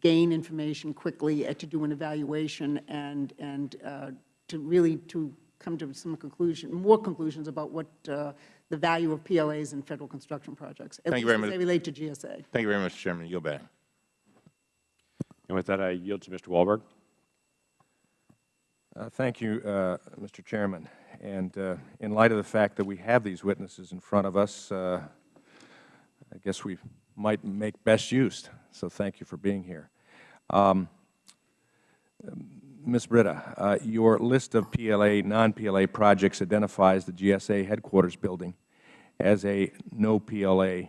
gain information quickly, to do an evaluation, and, and uh, to really to come to some conclusion, more conclusions about what uh, the value of PLAs in federal construction projects, at Thank you very as much. they relate to GSA. Thank you very much, Mr. Chairman. Yield back. And with that, I yield to Mr. Walberg. Uh, Thank you, uh, Mr. Chairman. And uh, in light of the fact that we have these witnesses in front of us, uh, I guess we might make best use, so thank you for being here. Um, Ms. Brita, uh, your list of PLA, non-PLA projects identifies the GSA headquarters building as a no PLA.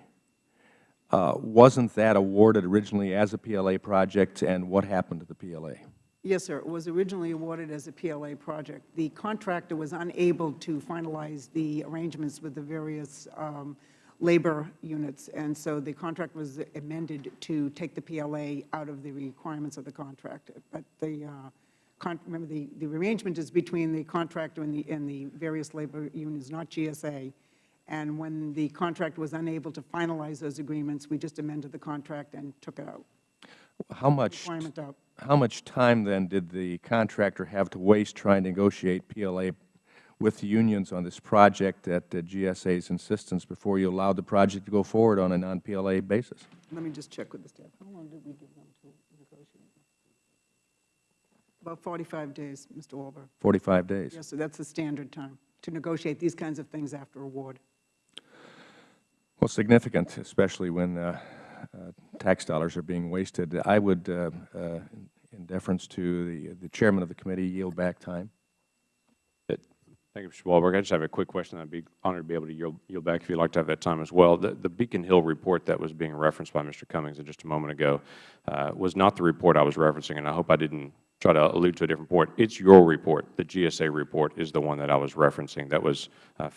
Uh, Wasn't that awarded originally as a PLA project, and what happened to the PLA? Yes, sir. It was originally awarded as a PLA project. The contractor was unable to finalize the arrangements with the various um, labor units, and so the contract was amended to take the PLA out of the requirements of the contract. But the, uh, remember, the, the arrangement is between the contractor and the, and the various labor unions, not GSA. And when the contract was unable to finalize those agreements, we just amended the contract and took it out, How much out. How much time then did the contractor have to waste trying to negotiate PLA with the unions on this project at uh, GSA's insistence before you allowed the project to go forward on a non-PLA basis? Let me just check with the staff. How long did we give them to negotiate? About 45 days, Mr. Walberg. 45 days. Yes, so that's the standard time to negotiate these kinds of things after award. Well, significant, especially when uh, uh, tax dollars are being wasted. I would, uh, uh, in deference to the the chairman of the committee, yield back time. Thank you, Mr. Walberg. I just have a quick question. I'd be honored to be able to yield, yield back if you'd like to have that time as well. The, the Beacon Hill report that was being referenced by Mr. Cummings just a moment ago uh, was not the report I was referencing, and I hope I didn't try to allude to a different report. It's your report. The GSA report is the one that I was referencing that was uh,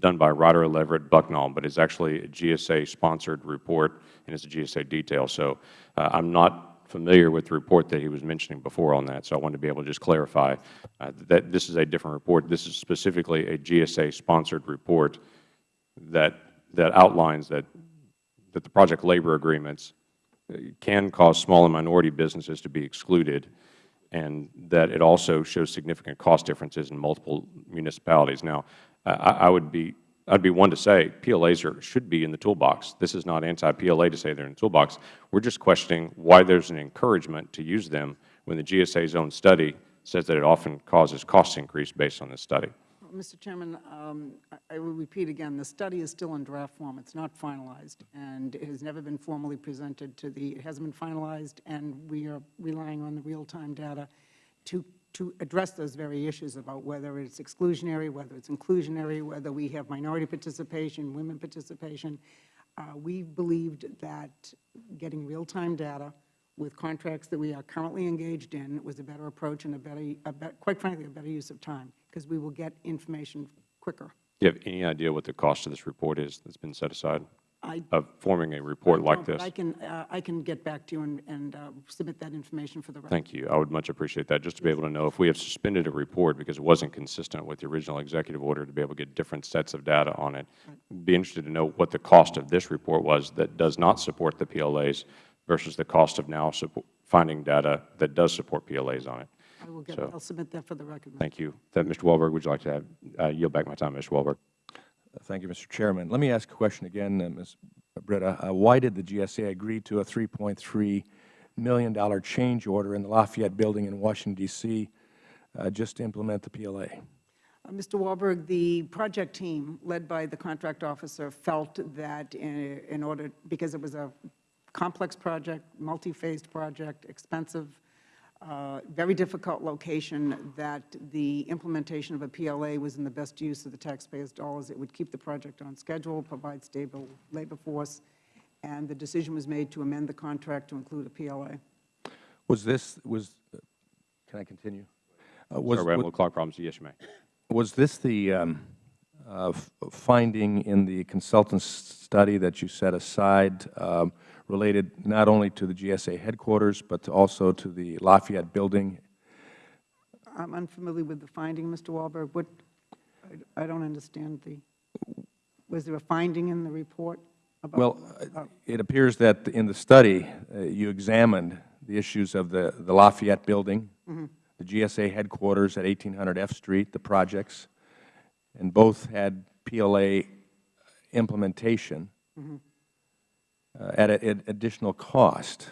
done by Rider, Levett, Bucknall, but it's actually a GSA-sponsored report, and it's a GSA detail. So uh, I'm not familiar with the report that he was mentioning before on that, so I wanted to be able to just clarify uh, that this is a different report. This is specifically a GSA-sponsored report that, that outlines that, that the project labor agreements uh, can cause small and minority businesses to be excluded, and that it also shows significant cost differences in multiple municipalities. Now, I, I would be I'd be one to say PLAs are, should be in the toolbox. This is not anti-PLA to say they're in the toolbox. We're just questioning why there's an encouragement to use them when the GSA's own study says that it often causes cost increase based on this study. Mr. Chairman, um, I- will repeat again, the study is still in draft form. It's not finalized, and it has never been formally presented to the, it hasn't been finalized, and we are relying on the real-time data to, to address those very issues about whether it's exclusionary, whether it's inclusionary, whether we have minority participation, women participation. Uh, We believed that getting real-time data with contracts that we are currently engaged in was a better approach and a better, a bet- quite frankly, a better use of time, because we will get information quicker. Do you have any idea what the cost of this report is that's been set aside I of forming a report like this? I can, uh, I can get back to you and, and uh, submit that information for the record. Thank you. I would much appreciate that, just to be able to know if we have suspended a report because it wasn't consistent with the original executive order, to be able to get different sets of data on it. Be interested to know what the cost of this report was that does not support the PLAs versus the cost of now finding data that does support PLAs on it. I will get, So- I'll submit that for the record. Mr. Thank you. That, Mr. Walberg, would you like to have, uh, yield back my time, Mr. Walberg? Thank you, Mr. Chairman. Let me ask a question again, uh, Ms. Brita. Uh, Why did the GSA agree to a $3.3 million change order in the Lafayette Building in Washington, D.C., uh, just to implement the PLA? Uh, Mr. Walberg, the project team, led by the contract officer, felt that in in order, because it was a complex project, multi-phased project, expensive, uh, very difficult location, that the implementation of a PLA was in the best use of the taxpayers' dollars. It would keep the project on schedule, provide stable labor force, and the decision was made to amend the contract to include a PLA. Was this, was, uh, can I continue? Uh, was- Sorry, we have a was- little clock problem, so yes, you may. was this the um, uh, finding in the consultant's study that you set aside um, related not only to the GSA headquarters, but also to the Lafayette Building? I'm unfamiliar with the finding, Mr. Walberg. What, I- I don't understand the, was there a finding in the report about? Well, uh, it appears that in the study, uh, you examined the issues of the the Lafayette Building, the GSA headquarters at 1800 F Street, the projects, and both had PLA implementation uh, at a- at additional cost.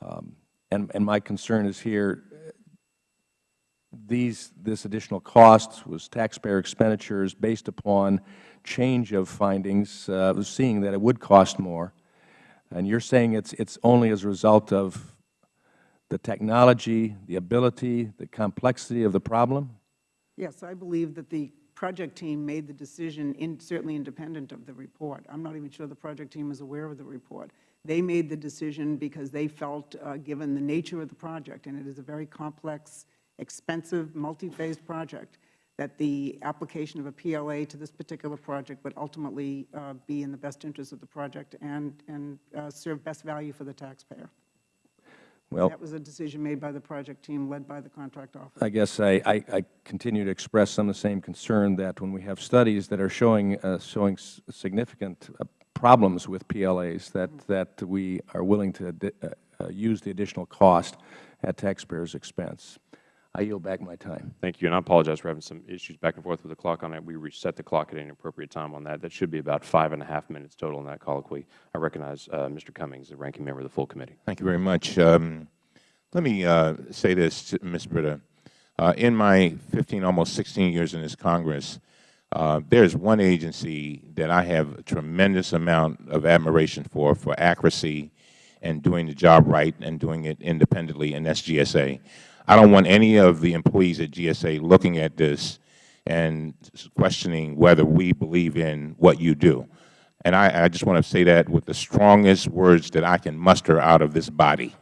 Um, And and my concern is here, uh, these, this additional cost was taxpayer expenditures based upon change of findings, uh, seeing that it would cost more. And you're saying it's, it's only as a result of the technology, the ability, the complexity of the problem? Yes, I believe that the project team made the decision, in- certainly independent of the report. I'm not even sure the project team was aware of the report. They made the decision because they felt, uh, given the nature of the project, and it is a very complex, expensive, multi-phased project, that the application of a PLA to this particular project would ultimately uh, be in the best interest of the project and, and uh, serve best value for the taxpayer. Well, That was a decision made by the project team, led by the contract office. I guess I, I, I continue to express some of the same concern that when we have studies that are showing, uh, showing s- significant uh, problems with PLAs, that, that we are willing to uh, uh, use the additional cost at taxpayers' expense. I yield back my time. Thank you, and I apologize for having some issues back and forth with the clock on that. We reset the clock at an appropriate time on that. That should be about five and a half minutes total in that colloquy. I recognize uh, Mr. Cummings, the ranking member of the full committee. Thank you very much. Um, let me uh, say this, to Ms. Brita. Uh, in my 15, almost 16 years in this Congress, uh, there's one agency that I have a tremendous amount of admiration for, for accuracy and doing the job right and doing it independently, and that's GSA. I don't want any of the employees at GSA looking at this and questioning whether we believe in what you do. And I, I just want to say that with the strongest words that I can muster out of this body.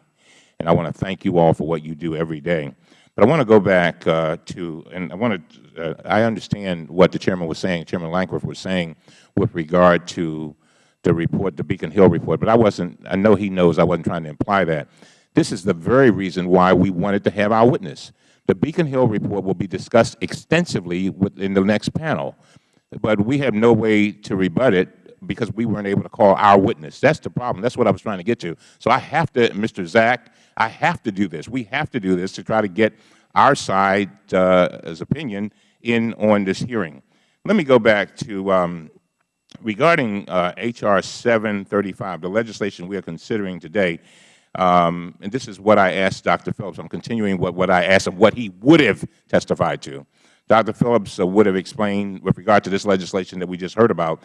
And I want to thank you all for what you do every day. But I want to go back uh, to, and I want to, uh, I understand what the Chairman was saying, Chairman Lankford was saying with regard to the report, the Beacon Hill report, but I wasn't, I know he knows I wasn't trying to imply that. This is the very reason why we wanted to have our witness. The Beacon Hill report will be discussed extensively within the next panel, but we have no way to rebut it because we weren't able to call our witness. That's the problem. That's what I was trying to get to. So I have to, Mr. Zach, I have to do this. We have to do this to try to get our side's uh, opinion in on this hearing. Let me go back to um, regarding uh, H.R. 735, the legislation we are considering today, um, and this is what I asked Dr. Phillips. I'm continuing what, what I asked him, what he would have testified to. Dr. Phillips uh, would have explained with regard to this legislation that we just heard about,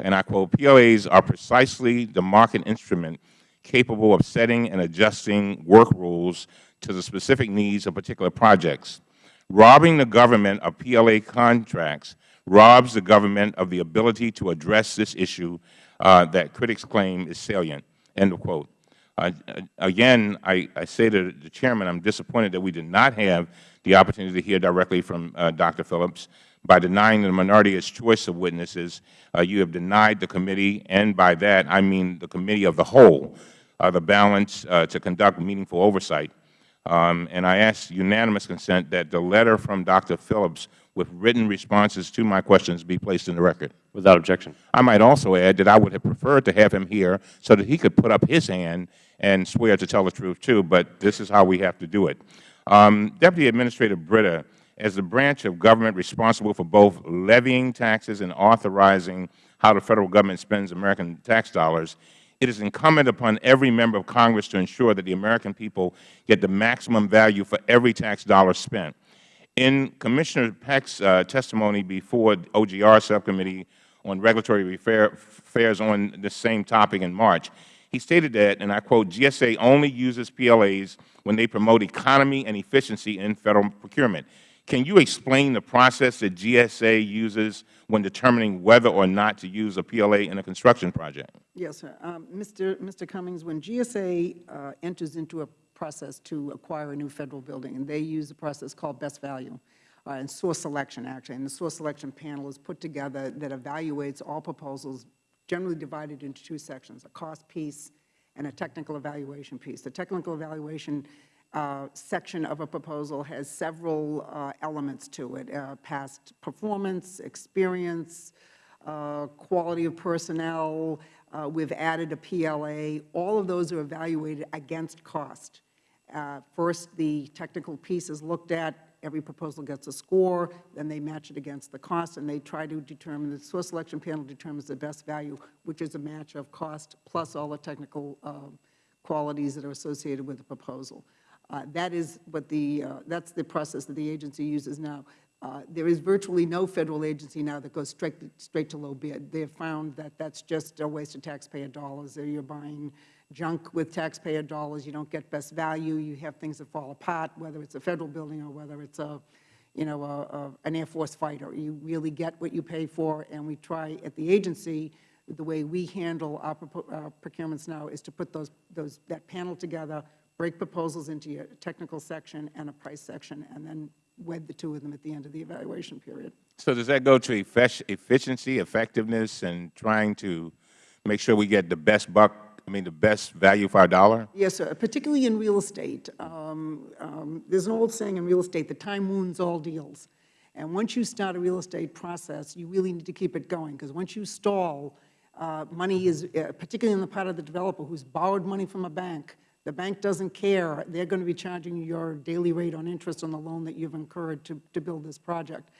and I quote, PLAs are precisely the market instrument capable of setting and adjusting work rules to the specific needs of particular projects. Robbing the government of PLA contracts robs the government of the ability to address this issue uh, that critics claim is salient." End of quote. Again, I, I say to the Chairman, I'm disappointed that we did not have the opportunity to hear directly from uh, Dr. Phillips. By denying the minority its choice of witnesses, uh, you have denied the committee, and by that I mean the committee of the whole, uh, the balance uh, to conduct meaningful oversight. Um, and I ask unanimous consent that the letter from Dr. Phillips with written responses to my questions be placed in the record. Without objection. I might also add that I would have preferred to have him here so that he could put up his hand and swear to tell the truth, too, but this is how we have to do it. Um, Deputy Administrator Brita, as the branch of government responsible for both levying taxes and authorizing how the Federal Government spends American tax dollars, it is incumbent upon every member of Congress to ensure that the American people get the maximum value for every tax dollar spent. In Commissioner Peck's uh, testimony before OGR Subcommittee on Regulatory Affairs on the same topic in March, he stated that, and I quote, GSA only uses PLAs when they promote economy and efficiency in Federal procurement. Can you explain the process that GSA uses when determining whether or not to use a PLA in a construction project? Yes, sir. Um, Mr. Mr. Cummings, when GSA uh, enters into a process to acquire a new Federal building, and they use a process called best value, uh, and source selection, actually. And the source selection panel is put together that evaluates all proposals, generally divided into two sections, a cost piece and a technical evaluation piece. The technical evaluation uh, section of a proposal has several uh, elements to it, uh, past performance, experience, uh, quality of personnel. Uh, We've added a PLA. All of those are evaluated against cost. Uh, First, the technical piece is looked at, every proposal gets a score, then they match it against the cost, and they try to determine, the source selection panel determines the best value, which is a match of cost plus all the technical um, qualities that are associated with the proposal. Uh, That is what the, uh, that's the process that the agency uses now. Uh, There is virtually no Federal agency now that goes straight, straight to low bid. They have found that that's just a waste of taxpayer dollars. You're buying junk with taxpayer dollars, you don't get best value, you have things that fall apart, whether it's a Federal building or whether it's a, you know, a, a, an Air Force fighter. You really get what you pay for, and we try at the agency, the way we handle our, our procurements now is to put those, those, that panel together, break proposals into a technical section and a price section, and then wed the two of them at the end of the evaluation period. So does that go to efficiency, effectiveness, and trying to make sure we get the best buck, I mean, the best value for our dollar? Yes, sir, particularly in real estate. Um, um, There's an old saying in real estate, the time wounds all deals. And once you start a real estate process, you really need to keep it going, because once you stall, uh, money is, uh, particularly in the part of the developer who's borrowed money from a bank, the bank doesn't care. They're going to be charging your daily rate on interest on the loan that you've incurred to, to build this project.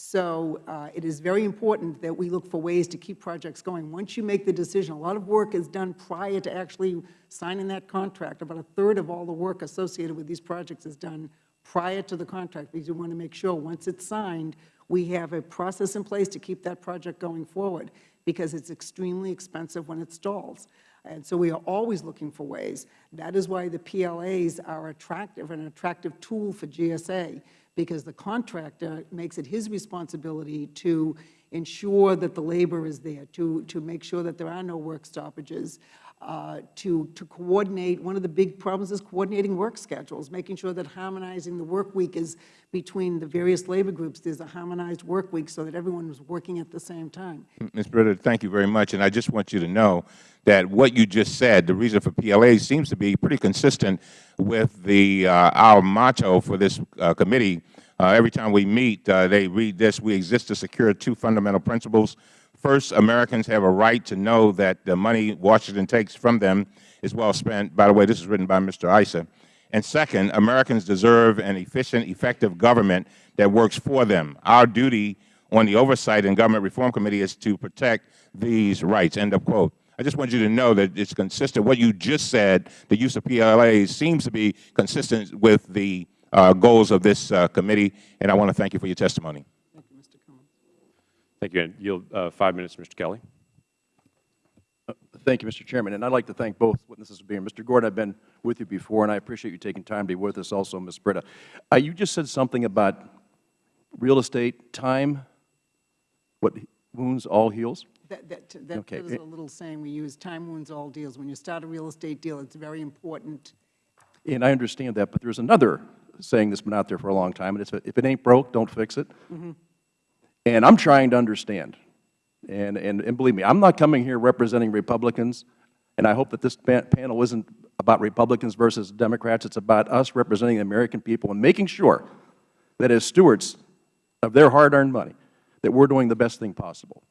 So uh, it is very important that we look for ways to keep projects going. Once you make the decision, a lot of work is done prior to actually signing that contract. About a third of all the work associated with these projects is done prior to the contract, because you want to make sure, once it's signed, we have a process in place to keep that project going forward, because it's extremely expensive when it stalls. And so we are always looking for ways. That is why the PLAs are attractive, an attractive tool for GSA, because the contractor makes it his responsibility to ensure that the labor is there, to, to make sure that there are no work stoppages, uh, to, to coordinate. One of the big problems is coordinating work schedules, making sure that harmonizing the work week is between the various labor groups. There's a harmonized work week so that everyone is working at the same time. Ms. Brita, thank you very much. And I just want you to know that what you just said, the reason for PLA seems to be pretty consistent with the, uh, our motto for this uh, committee. Uh, every time we meet, uh, they read this, we exist to secure two fundamental principles. First, Americans have a right to know that the money Washington takes from them is well spent. By the way, this is written by Mr. Issa. And second, Americans deserve an efficient, effective government that works for them. Our duty on the Oversight and Government Reform Committee is to protect these rights, end of quote. I just want you to know that it's consistent. What you just said, the use of PLAs, seems to be consistent with the uh, goals of this uh, committee, and I want to thank you for your testimony. Thank you, Mr. Cohen. Thank you. And yield uh, five minutes, Mr. Kelly. Thank you, Mr. Chairman. And I'd like to thank both witnesses for being here. Mr. Gordon, I've been with you before, and I appreciate you taking time to be with us also, Ms. Brita. Uh, you just said something about real estate, time, what wounds all heals? That, that, that Okay. is a little saying we use, time wounds all deals. When you start a real estate deal, it's very important. And I understand that, but there's another saying that's been out there for a long time, and it's, if it ain't broke, don't fix it. And I'm trying to understand. And, and, and believe me, I'm not coming here representing Republicans, and I hope that this panel isn't about Republicans versus Democrats. It's about us representing the American people and making sure that as stewards of their hard-earned money, that we're doing the best thing possible.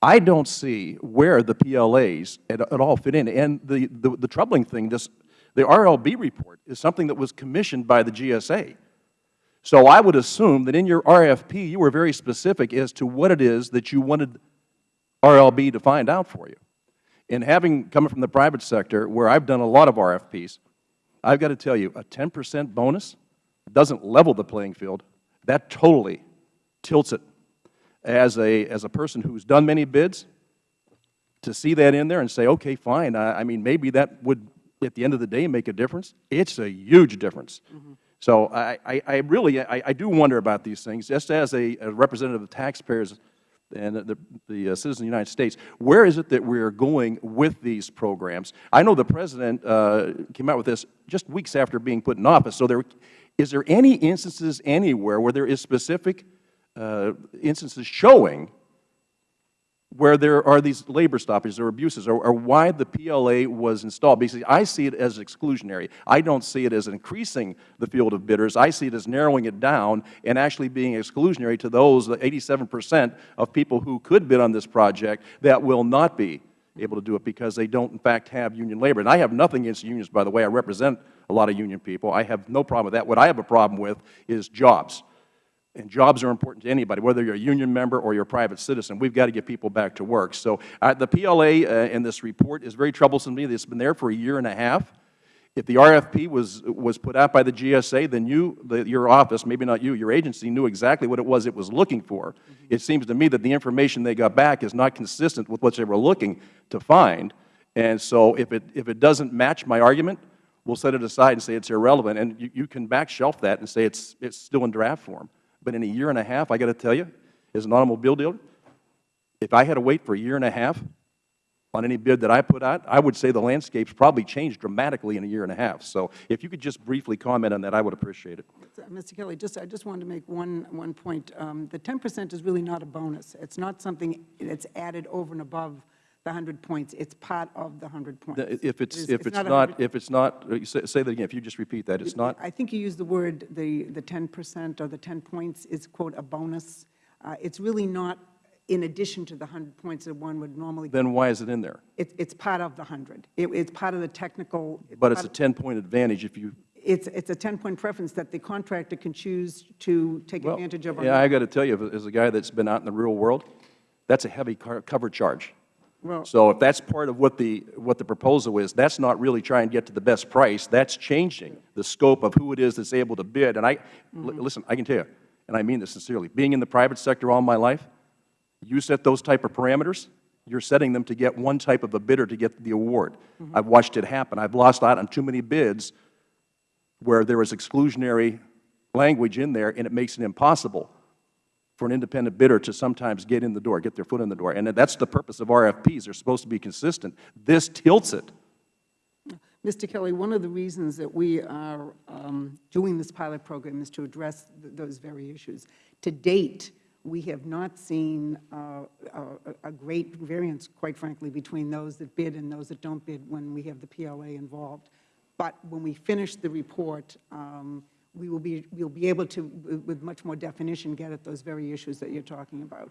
I don't see where the PLAs at, at all fit in. And the, the, the troubling thing, this, the RLB report is something that was commissioned by the GSA. So I would assume that in your RFP, you were very specific as to what it is that you wanted RLB to find out for you. And having, coming from the private sector, where I've done a lot of RFPs, I've got to tell you, a 10 percent bonus doesn't level the playing field. That totally tilts it. As a, as a person who's done many bids, to see that in there and say, okay, fine, I, I mean, maybe that would, at the end of the day, make a difference, it's a huge difference. Mm-hmm. So I, I, I really, I, I do wonder about these things, just as a, a representative of taxpayers and the, the uh, citizens of the United States, where is it that we are going with these programs? I know the President uh, came out with this just weeks after being put in office, so there, Is there any instances anywhere where there is specific uh, instances showing where there are these labor stoppages or abuses or, or why the PLA was installed. Because I see it as exclusionary. I don't see it as increasing the field of bidders. I see it as narrowing it down and actually being exclusionary to those the 87 percent of people who could bid on this project that will not be able to do it because they don't, in fact, have union labor. And I have nothing against unions, by the way. I represent a lot of union people. I have no problem with that. What I have a problem with is jobs. And jobs are important to anybody, whether you're a union member or you're a private citizen. We've got to get people back to work. So uh, the PLA uh, in this report is very troublesome to me. It's been there for a year and a half. If the RFP was, was put out by the GSA, then you, the, your office, maybe not you, your agency, knew exactly what it was it was looking for. It seems to me that the information they got back is not consistent with what they were looking to find. And so if it, if it doesn't match my argument, we'll set it aside and say it's irrelevant. And you, you can back shelf that and say it's, it's still in draft form. But in a year and a half, I got to tell you, as an automobile dealer, if I had to wait for a year and a half on any bid that I put out, I would say the landscape's probably changed dramatically in a year and a half. So if you could just briefly comment on that, I would appreciate it. Mr. Kelly, just, I just wanted to make one, one point. Um, The 10 percent is really not a bonus. It's not something that's added over and above the 100 points. It's part of the 100 points. If It it's, if it's a not, 100 if it's not, uh, say say that again, if you just repeat that, it's not, I think you used the word, the, the 10 percent or the 10 points is, quote, a bonus. Uh, It's really not in addition to the 100 points that one would normally. get. then why is it in there? It's, it's part of the 100. It- It's part of the technical. But it's a 10-point advantage if you, It's, it's a 10-point preference that the contractor can choose to take well, advantage of. yeah, not. I got to tell you, as a guy that's been out in the real world, that's a heavy car- cover charge. Well- So if that's part of what the, what the proposal is, that's not really trying to get to the best price. That's changing the scope of who it is that's able to bid. And I, li- mm-hmm. listen, I can tell you, and I mean this sincerely, being in the private sector all my life, you set those type of parameters, you're setting them to get one type of a bidder to get the award. Mm-hmm. I've watched it happen. I've lost out on too many bids where there is exclusionary language in there, and it makes it impossible for an independent bidder to sometimes get in the door, get their foot in the door. And that's the purpose of RFPs. They're supposed to be consistent. This tilts it. Mr. Kelly, one of the reasons that we are um, doing this pilot program is to address th- those very issues. To date, we have not seen uh, a a great variance, quite frankly, between those that bid and those that don't bid when we have the PLA involved. But when we finish the report, um, we will be, we'll be able to, with- much more definition, get at those very issues that you're talking about.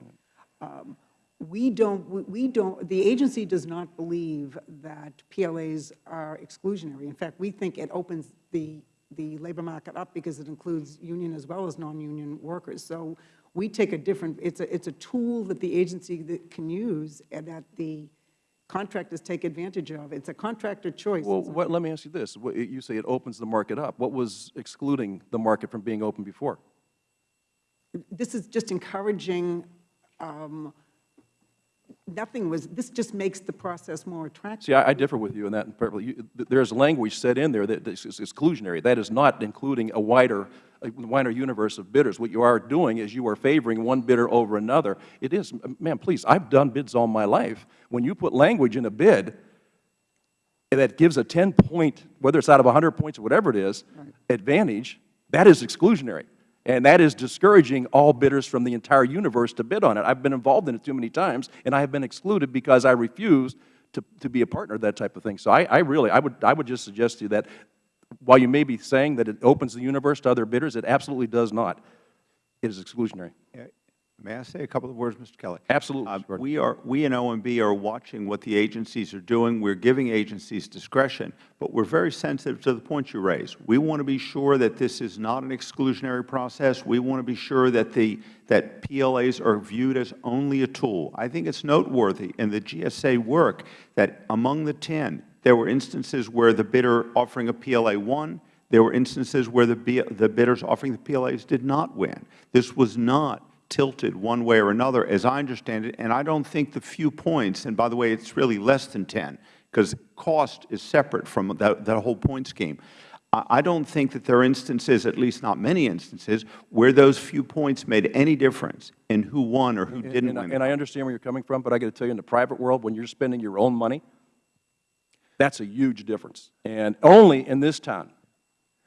Um, we don't, we- we don't, the agency does not believe that PLAs are exclusionary. In fact, we think it opens the, the labor market up because it includes union as well as non-union workers. So we take a different, it's a, it's a tool that the agency that can use and that the contractors take advantage of. It's a contractor choice. Well, what, let me ask you this. You say it opens the market up. What was excluding the market from being open before? This is just encouraging, um, nothing was, this just makes the process more attractive. See, I I differ with you in that. You- There's language set in there that is exclusionary. That is not including a wider, wider universe of bidders. What you are doing is you are favoring one bidder over another. It is, man, please, I've done bids all my life. When you put language in a bid that gives a 10-point, whether it's out of 100 points or whatever it is, advantage, that is exclusionary. And that is discouraging all bidders from the entire universe to bid on it. I've been involved in it too many times, and I have been excluded because I refused to, to be a partner of that type of thing. So I, I really, I would, I would just suggest to you that while you may be saying that it opens the universe to other bidders, it absolutely does not. It is exclusionary. May I say a couple of words, Mr. Kelly? Absolutely, Uh, We are, we in OMB are watching what the agencies are doing. We're giving agencies discretion, but we're very sensitive to the point you raise. We want to be sure that this is not an exclusionary process. We want to be sure that the, that PLAs are viewed as only a tool. I think it's noteworthy in the GSA work that among the 10, there were instances where the bidder offering a PLA won, there were instances where the, the bidders offering the PLAs did not win. This was not tilted one way or another, as I understand it, and I don't think the few points, and by the way, it's really less than 10, because cost is separate from that, that whole point scheme. I I don't think that there are instances, at least not many instances, where those few points made any difference in who won or who didn't And I- win. And I understand where you're coming from, but I got to tell you, in the private world, when you're spending your own money, that's a huge difference. And only in this town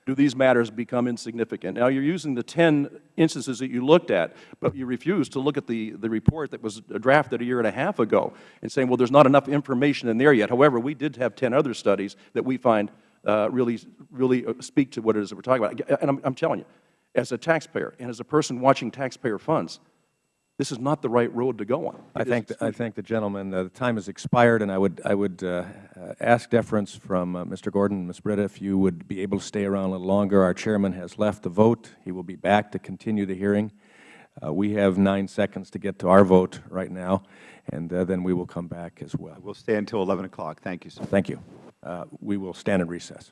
do these matters become insignificant. Now, you're using the 10 instances that you looked at, but you refused to look at the, the report that was drafted a year and a half ago and saying, well, there's not enough information in there yet. However, we did have 10 other studies that we find uh, really, really uh, speak to what it is that we're talking about. And I'm, I'm telling you, as a taxpayer and as a person watching taxpayer funds, this is not the right road to go on. I It is thank, the- I thank the gentleman. Uh, The time has expired, and I would, I would uh, uh, ask deference from uh, Mr. Gordon and Ms. Brita if you would be able to stay around a little longer. Our chairman has left the vote. He will be back to continue the hearing. Uh, We have nine seconds to get to our vote right now, and uh, then we will come back as well. We'll stay until 11 o'clock. Thank you, sir. Thank you. Uh, We will stand in recess.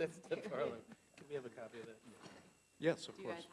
Can we have a copy of that? Yes, of course.